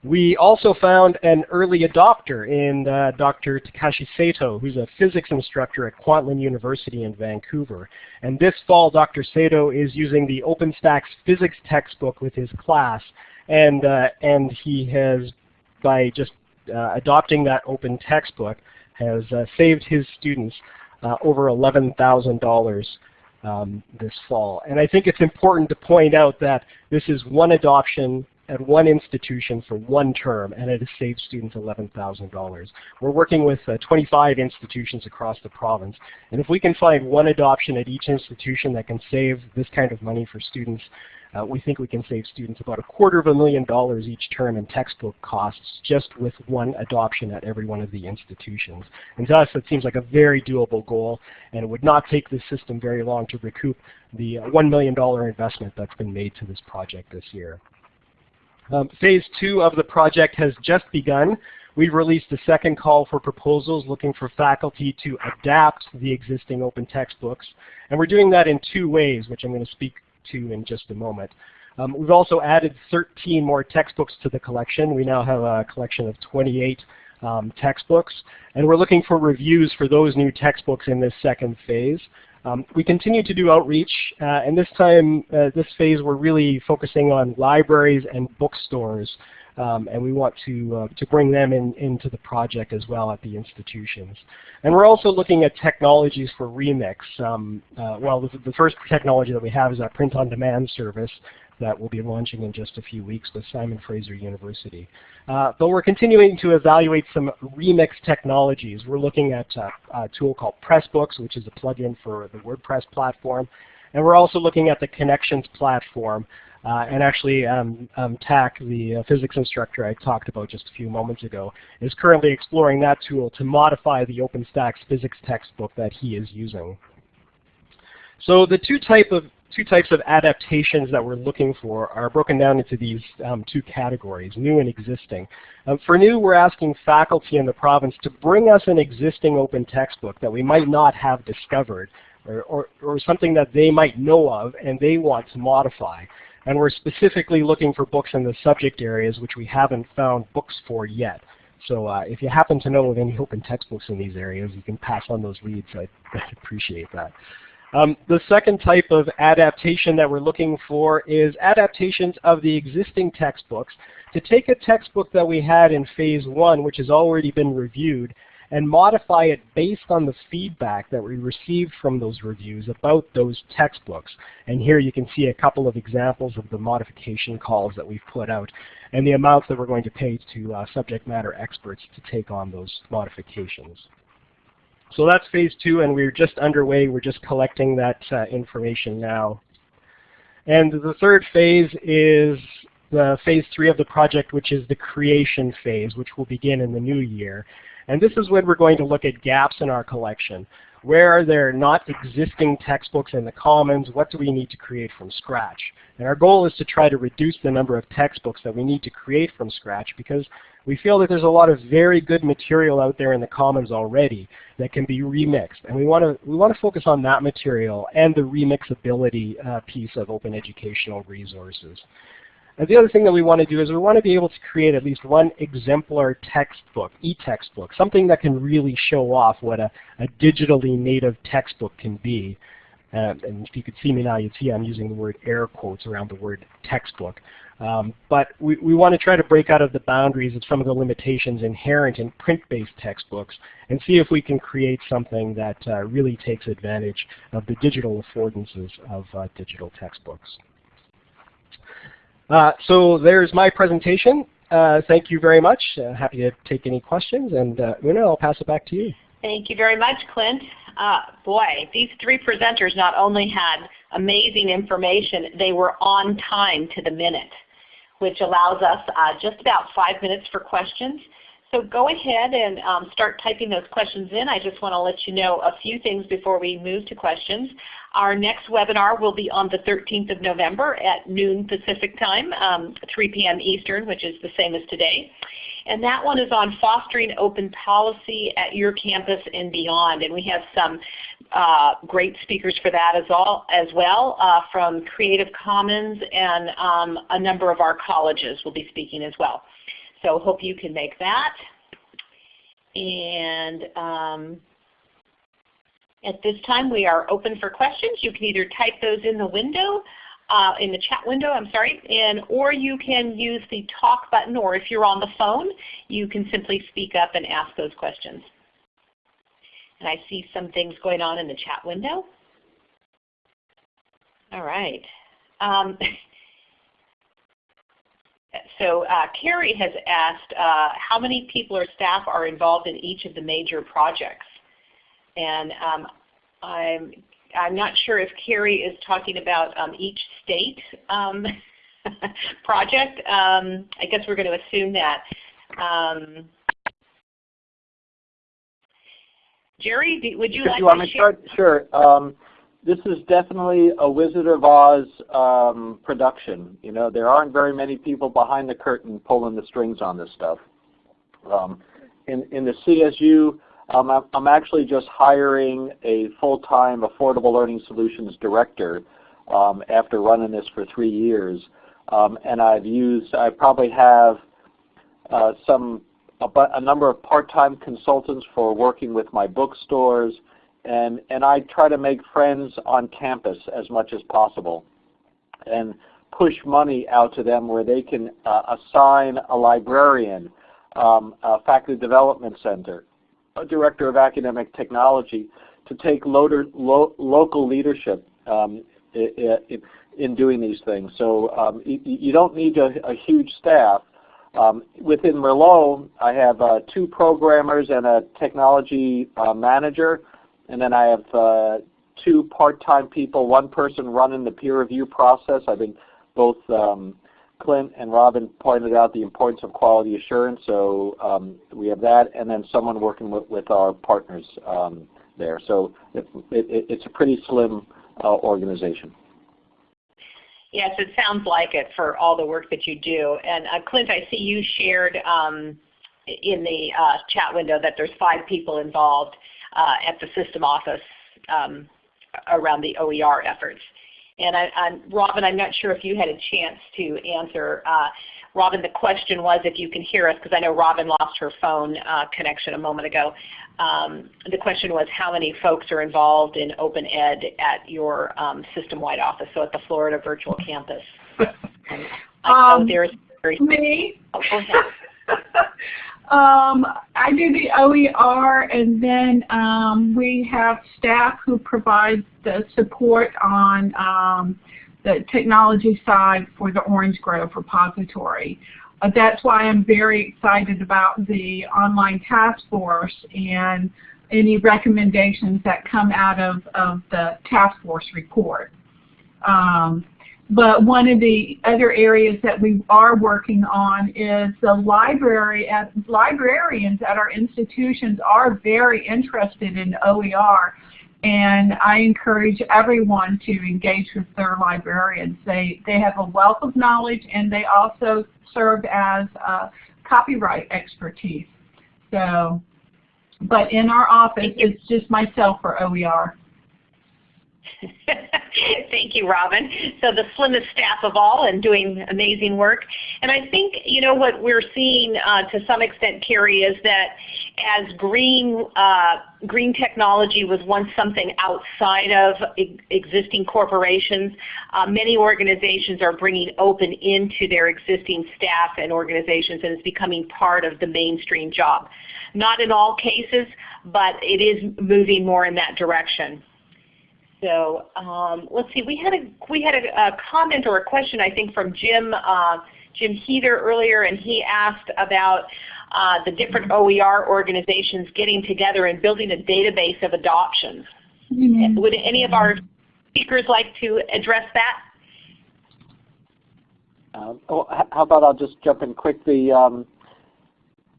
We also found an early adopter in uh, Dr. Takashi Sato, who's a physics instructor at Kwantlen University in Vancouver. And this fall, Dr. Sato is using the OpenStax physics textbook with his class. And, uh, and he has, by just uh, adopting that open textbook, has uh, saved his students uh, over $11,000 um, this fall. And I think it's important to point out that this is one adoption at one institution for one term, and it has saved students $11,000. We're working with uh, 25 institutions across the province, and if we can find one adoption at each institution that can save this kind of money for students, uh, we think we can save students about a quarter of a million dollars each term in textbook costs just with one adoption at every one of the institutions. And to us, it seems like a very doable goal, and it would not take the system very long to recoup the uh, $1 million investment that's been made to this project this year. Um, phase two of the project has just begun. We've released a second call for proposals looking for faculty to adapt the existing open textbooks. And we're doing that in two ways, which I'm going to speak to in just a moment. Um, we've also added 13 more textbooks to the collection. We now have a collection of 28 um, textbooks, and we're looking for reviews for those new textbooks in this second phase. Um, we continue to do outreach, uh, and this time, uh, this phase, we're really focusing on libraries and bookstores, um, and we want to, uh, to bring them in, into the project as well at the institutions. And we're also looking at technologies for remix. Um, uh, well, the, the, first technology that we have is our print-on-demand service, that we'll be launching in just a few weeks with Simon Fraser University. Uh, but we're continuing to evaluate some remix technologies. We're looking at uh, a tool called Pressbooks, which is a plugin for the WordPress platform. And we're also looking at the Connexions platform. Uh, and actually, um, um, Tak, the uh, physics instructor I talked about just a few moments ago, is currently exploring that tool to modify the OpenStax physics textbook that he is using. So the two type of two types of adaptations that we're looking for are broken down into these um, two categories, new and existing. Um, for new, we're asking faculty in the province to bring us an existing open textbook that we might not have discovered or, or, or something that they might know of and they want to modify. And we're specifically looking for books in the subject areas which we haven't found books for yet. So uh, if you happen to know of any open textbooks in these areas, you can pass on those leads. I'd, [LAUGHS] I'd appreciate that. Um, the second type of adaptation that we're looking for is adaptations of the existing textbooks to take a textbook that we had in phase one, which has already been reviewed, and modify it based on the feedback that we received from those reviews about those textbooks. And here you can see a couple of examples of the modification calls that we've put out and the amounts that we're going to pay to uh, subject matter experts to take on those modifications. So that's phase two, and we're just underway. We're just collecting that uh, information now. And the third phase is the phase three of the project, which is the creation phase, which will begin in the new year. And this is when we're going to look at gaps in our collection. Where are there not existing textbooks in the commons? What do we need to create from scratch? And our goal is to try to reduce the number of textbooks that we need to create from scratch because we feel that there's a lot of very good material out there in the commons already that can be remixed. And we want to we want to focus on that material and the remixability uh, piece of open educational resources. And the other thing that we want to do is we want to be able to create at least one exemplar textbook, e-textbook, something that can really show off what a, a digitally native textbook can be. And if you could see me now, you'd see I'm using the word air quotes around the word textbook. Um, but we, we want to try to break out of the boundaries of some of the limitations inherent in print-based textbooks and see if we can create something that uh, really takes advantage of the digital affordances of uh, digital textbooks. Uh, so there's my presentation. Uh, thank you very much. Uh, happy to take any questions. And uh, Una, I'll pass it back to you. Thank you very much, Clint. Uh, boy, these three presenters not only had amazing information, they were on time to the minute, which allows us uh, just about five minutes for questions. So go ahead and um, start typing those questions in. I just want to let you know a few things before we move to questions. Our next webinar will be on the 13th of November at noon Pacific time, um, 3 p.m. Eastern, which is the same as today. And that one is on fostering open policy at your campus and beyond. And we have some uh, great speakers for that as, all, as well uh, from Creative Commons and um, a number of our colleges will be speaking as well. So hope you can make that. And um, at this time we are open for questions. You can either type those in the window, uh, in the chat window, I'm sorry, and or you can use the talk button or if you're on the phone, you can simply speak up and ask those questions. And I see some things going on in the chat window. All right. Um, [LAUGHS] so uh, Carrie has asked uh, how many people or staff are involved in each of the major projects. And um, I'm, I'm not sure if Carrie is talking about um, each state um, [LAUGHS] project. Um, I guess we're going to assume that. Um, Jerry, would you like you to share? Sure. This is definitely a Wizard of Oz um, production. You know, there aren't very many people behind the curtain pulling the strings on this stuff. Um, in, in the CSU, um, I'm, I'm actually just hiring a full-time Affordable Learning Solutions director um, after running this for three years. Um, and I've used, I probably have uh, some a, a, number of part-time consultants for working with my bookstores, and, and I try to make friends on campus as much as possible and push money out to them where they can uh, assign a librarian, um, a faculty development center, a director of academic technology to take loader, lo local leadership um, in, in, doing these things. So um, you, don't need a, a huge staff. Um, within Merlot, I have uh, two programmers and a technology uh, manager, and then I have uh, two part-time people, one person running the peer review process. I think both um, Clint and Robin pointed out the importance of quality assurance, so um, we have that, and then someone working with, with our partners um, there. So it, it, it's a pretty slim uh, organization. Yes, it sounds like it for all the work that you do. And uh, Clint, I see you shared um, in the uh, chat window that there's five people involved uh, at the system office um, around the OER efforts. And I, I'm, Robin, I'm not sure if you had a chance to answer. Uh, Robin, the question was if you can hear us, because I know Robin lost her phone uh, connection a moment ago. Um, the question was how many folks are involved in Open Ed at your um, system-wide office, so at the Florida Virtual Campus. [LAUGHS] I Um, there's very, Me? oh, go ahead. [LAUGHS] um, I do the OER, and then um, we have staff who provide the support on um, the technology side for the Orange Grove repository. Uh, that's why I'm very excited about the online task force and any recommendations that come out of, of the task force report. Um, but one of the other areas that we are working on is the library. At, librarians at our institutions are very interested in OER, and I encourage everyone to engage with their librarians. They, they have a wealth of knowledge, and they also serve as uh, copyright expertise. So, but in our office, it's just myself for OER. [LAUGHS] Thank you, Robin. So the slimmest staff of all and doing amazing work. And I think, you know, what we're seeing uh, to some extent, Carrie, is that as green, uh, green technology was once something outside of existing corporations, uh, many organizations are bringing open into their existing staff and organizations and it's becoming part of the mainstream job. Not in all cases, but it is moving more in that direction. So um, let's see. We had a we had a, a, comment or a question I think from Jim uh, Jim Heather earlier, and he asked about uh, the different OER organizations getting together and building a database of adoptions. Mm -hmm. Would any of our speakers like to address that? Uh, oh, how about I'll just jump in quick. The um,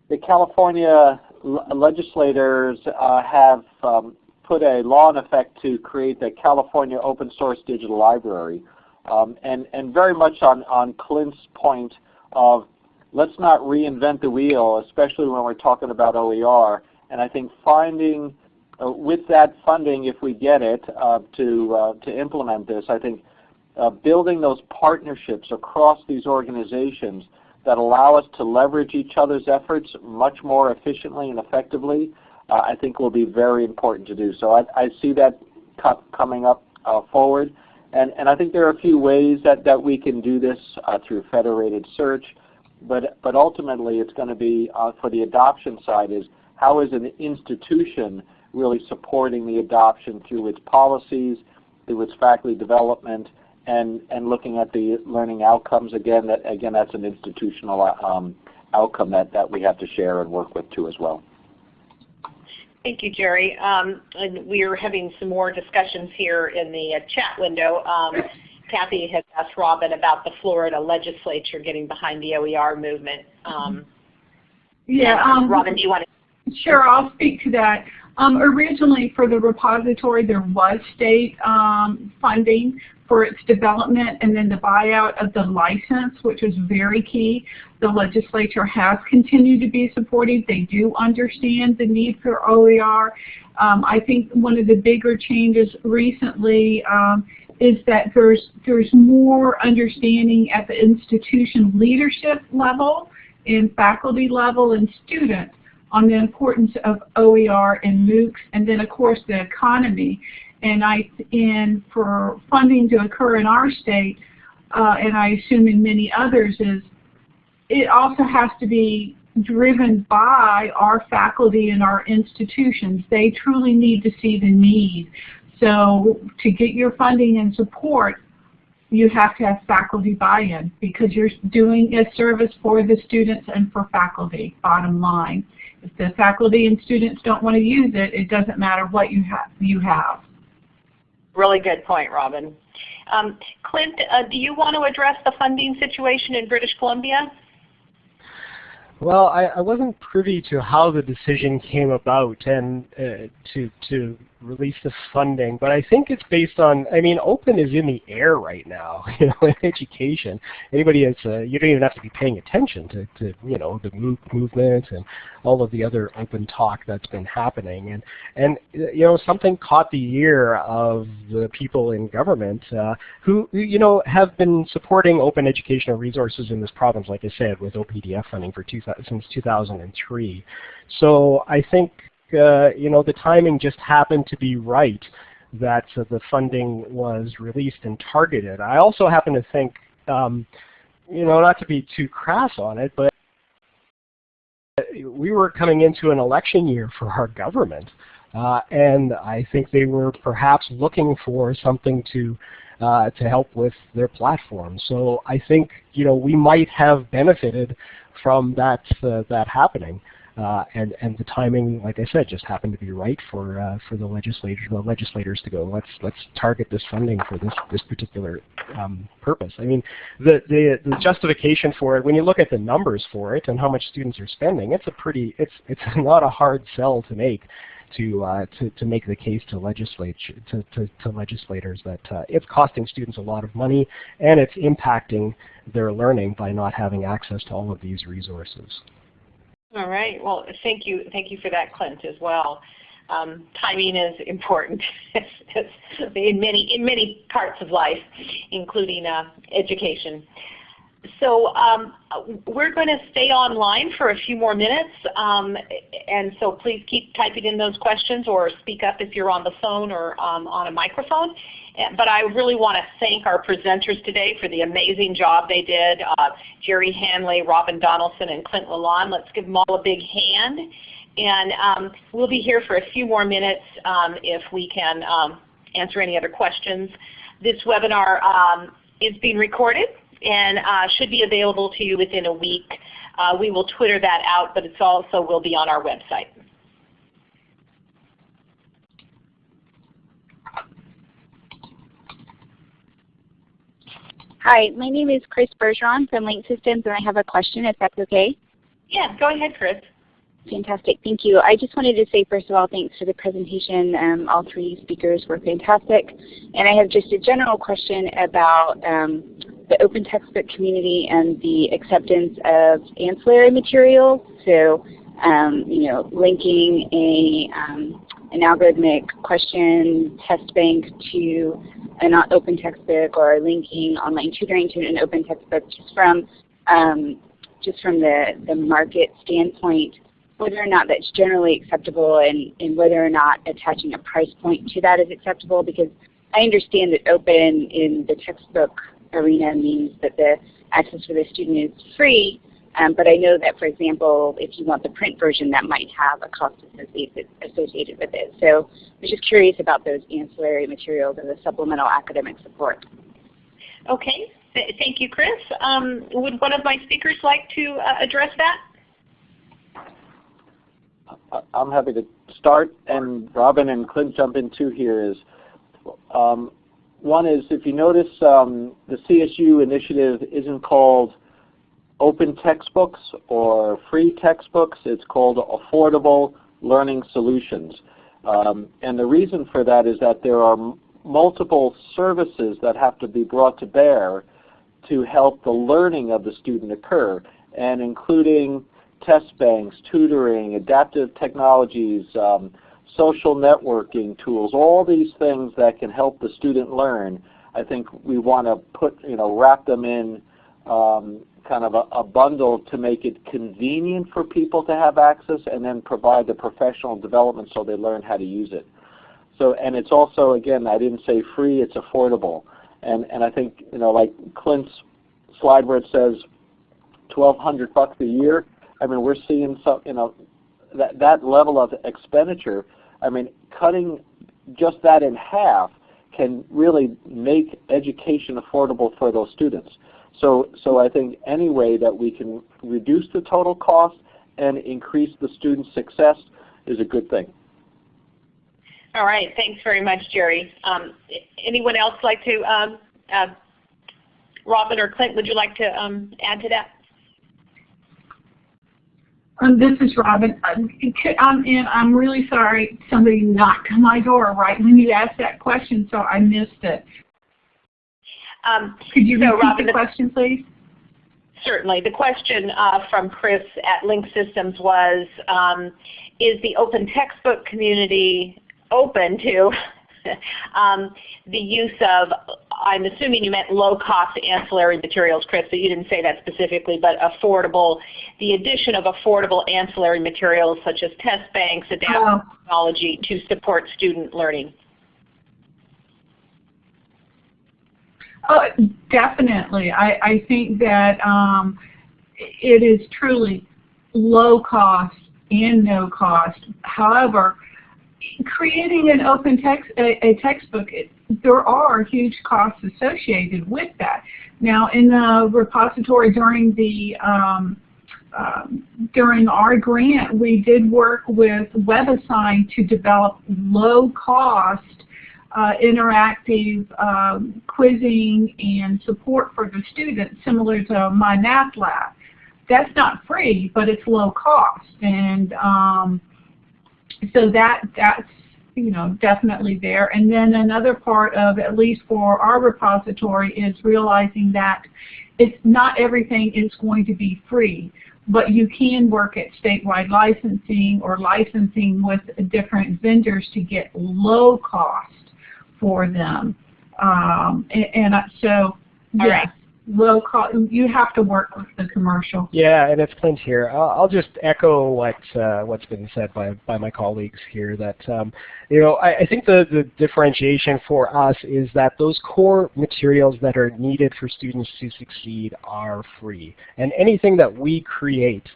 the California legislators uh, have um, put a law in effect to create the California Open Source Digital Library. Um, and, and very much on, on Clint's point of let's not reinvent the wheel, especially when we're talking about OER. And I think finding, uh, with that funding, if we get it, uh, to, uh, to implement this, I think uh, building those partnerships across these organizations that allow us to leverage each other's efforts much more efficiently and effectively uh, I think will be very important to do. So I, I see that coming up uh, forward. And, and I think there are a few ways that, that we can do this uh, through federated search. But, but ultimately it's going to be, uh, for the adoption side, is how is an institution really supporting the adoption through its policies, through its faculty development, and, and looking at the learning outcomes. Again, that, again that's an institutional um, outcome that, that we have to share and work with too as well. Thank you, Jerry. Um, and we are having some more discussions here in the uh, chat window. Um, Kathy has asked Robin about the Florida legislature getting behind the OER movement. Um, yeah, um, Robin, do you want to? Sure, I'll speak to that. Um, originally for the repository there was state um, funding for its development and then the buyout of the license, which was very key. The legislature has continued to be supportive. They do understand the need for OER. Um, I think one of the bigger changes recently um, is that there's, there's more understanding at the institution leadership level, in faculty level, and students on the importance of OER and MOOCs, and then of course the economy. And I, and for funding to occur in our state, uh, and I assume in many others, is it also has to be driven by our faculty and our institutions. They truly need to see the need. So to get your funding and support, you have to have faculty buy-in because you're doing a service for the students and for faculty, bottom line. If the faculty and students don't want to use it, it doesn't matter what you have. You have. Really good point, Robin. Um, Clint, uh, do you want to address the funding situation in British Columbia? Well, I, I wasn't privy to how the decision came about and uh, to to release the funding, but I think it's based on. I mean, open is in the air right now. [LAUGHS] You know, in education, anybody has uh, you don't even have to be paying attention to, to you know the MOOC movement and all of the other open talk that's been happening. And and you know something caught the ear of the people in government uh, who you know have been supporting open educational resources in this province, like I said, with OPDF funding for two, since 2003. So I think uh, you know the timing just happened to be right that uh, the funding was released and targeted. I also happen to think, um, you know, not to be too crass on it, but we were coming into an election year for our government. Uh, and I think they were perhaps looking for something to uh, to help with their platform. So I think you know we might have benefited from that uh, that happening. Uh, and and the timing, like I said, just happened to be right for uh, for the legislators the legislators to go. Let's let's target this funding for this this particular um, purpose. I mean, the, the the justification for it when you look at the numbers for it and how much students are spending, it's a pretty it's it's [LAUGHS] not a hard sell to make. To, uh, to, to make the case to, legislature, to, to, to legislators that uh, it's costing students a lot of money and it's impacting their learning by not having access to all of these resources. All right. Well, thank you. Thank you for that, Clint, as well. Um, timing is important [LAUGHS] in many in many parts of life, including uh, education. So um, we're going to stay online for a few more minutes, um, and so please keep typing in those questions or speak up if you're on the phone or um, on a microphone. But I really want to thank our presenters today for the amazing job they did. Uh, Jerry Hanley, Robin Donaldson, and Clint Lalonde. Let's give them all a big hand. And um, we'll be here for a few more minutes um, if we can um, answer any other questions. This webinar um, is being recorded and uh, should be available to you within a week. Uh, we will Twitter that out, but it also will be on our website. Hi, my name is Chris Bergeron from Link Systems, and I have a question, if that's okay. Yeah, go ahead, Chris. Fantastic, thank you. I just wanted to say, first of all, thanks for the presentation. Um, all three speakers were fantastic. And I have just a general question about um, the open textbook community and the acceptance of ancillary materials. So, um, you know, linking a, um, an algorithmic question test bank to an open textbook or linking online tutoring to an open textbook just from um, just from the, the market standpoint, whether or not that's generally acceptable and, and whether or not attaching a price point to that is acceptable because I understand that open in the textbook arena means that the access for the student is free, Um, but I know that, for example, if you want the print version, that might have a cost associated, associated with it. So I was just curious about those ancillary materials and the supplemental academic support. Okay, Th thank you, Chris. Um, would one of my speakers like to uh, address that? I'm happy to start, and Robin and Clint jump in too here is, um, one is if you notice um, the CSU initiative isn't called open textbooks or free textbooks, it's called affordable learning solutions. Um, and the reason for that is that there are multiple services that have to be brought to bear to help the learning of the student occur, and including test banks, tutoring, adaptive technologies, um, social networking tools, all these things that can help the student learn. I think we want to put, you know, wrap them in um, kind of a, a, bundle to make it convenient for people to have access and then provide the professional development so they learn how to use it. So, and it's also, again, I didn't say free, it's affordable. And, and I think, you know, like Clint's slide where it says 1200 bucks a year, I mean, we're seeing some, you know, that, that level of expenditure, I mean, cutting just that in half can really make education affordable for those students. So, so I think any way that we can reduce the total cost and increase the student success is a good thing. All right, thanks very much, Jerry. Um, anyone else like to, um, uh, Robin or Clint, would you like to um, add to that? Um, this is Robin. Um, I'm, and I'm really sorry somebody knocked on my door right when you asked that question, so I missed it. Um, Could you so repeat Robin, the question, please? Certainly. The question uh, from Chris at Link Systems was, um, is the open textbook community open to [LAUGHS] um, the use of, I'm assuming you meant low-cost ancillary materials, Chris, but you didn't say that specifically, but affordable, the addition of affordable ancillary materials such as test banks, adaptive oh. technology to support student learning. Oh, definitely. I, I think that um, it is truly low cost and no cost. However, creating an open text a, a textbook, it, there are huge costs associated with that. Now, in the repository during the um, um, during our grant, we did work with WebAssign to develop low-cost uh, interactive um, quizzing and support for the students, similar to MyMathLab. That's not free, but it's low cost, and um, so that that's you know definitely there. And then another part of at least for our repository is realizing that it's not everything is going to be free, but you can work at statewide licensing or licensing with different vendors to get low cost for them. Um, and, and so, yes, low cost. You have to work with the commercial. Yeah, and it's Clint here. I'll, I'll just echo what uh, what's been said by by my colleagues here. That um, you know, I, I think the the differentiation for us is that those core materials that are needed for students to succeed are free, and anything that we create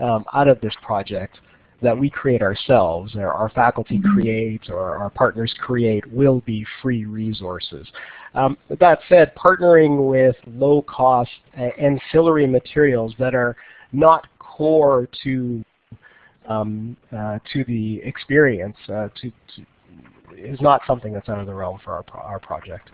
um, out of this project that we create ourselves, or our faculty mm -hmm. create, or our partners create, will be free resources. Um, that said, partnering with low-cost uh, ancillary materials that are not core to um, uh, to the experience uh, to, to, is not something that's out of the realm for our, pro our project.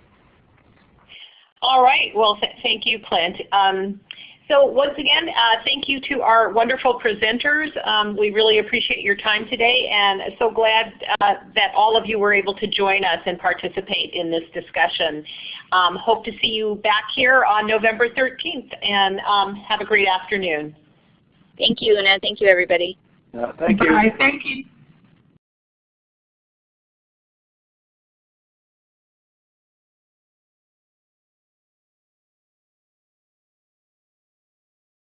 All right. Well, th thank you, Clint. Um, so once again, uh, thank you to our wonderful presenters. Um, we really appreciate your time today and so glad uh, that all of you were able to join us and participate in this discussion. Um, hope to see you back here on November 13th and um, have a great afternoon. Thank you, Una. Thank you, everybody. thank you. Bye. Thank you.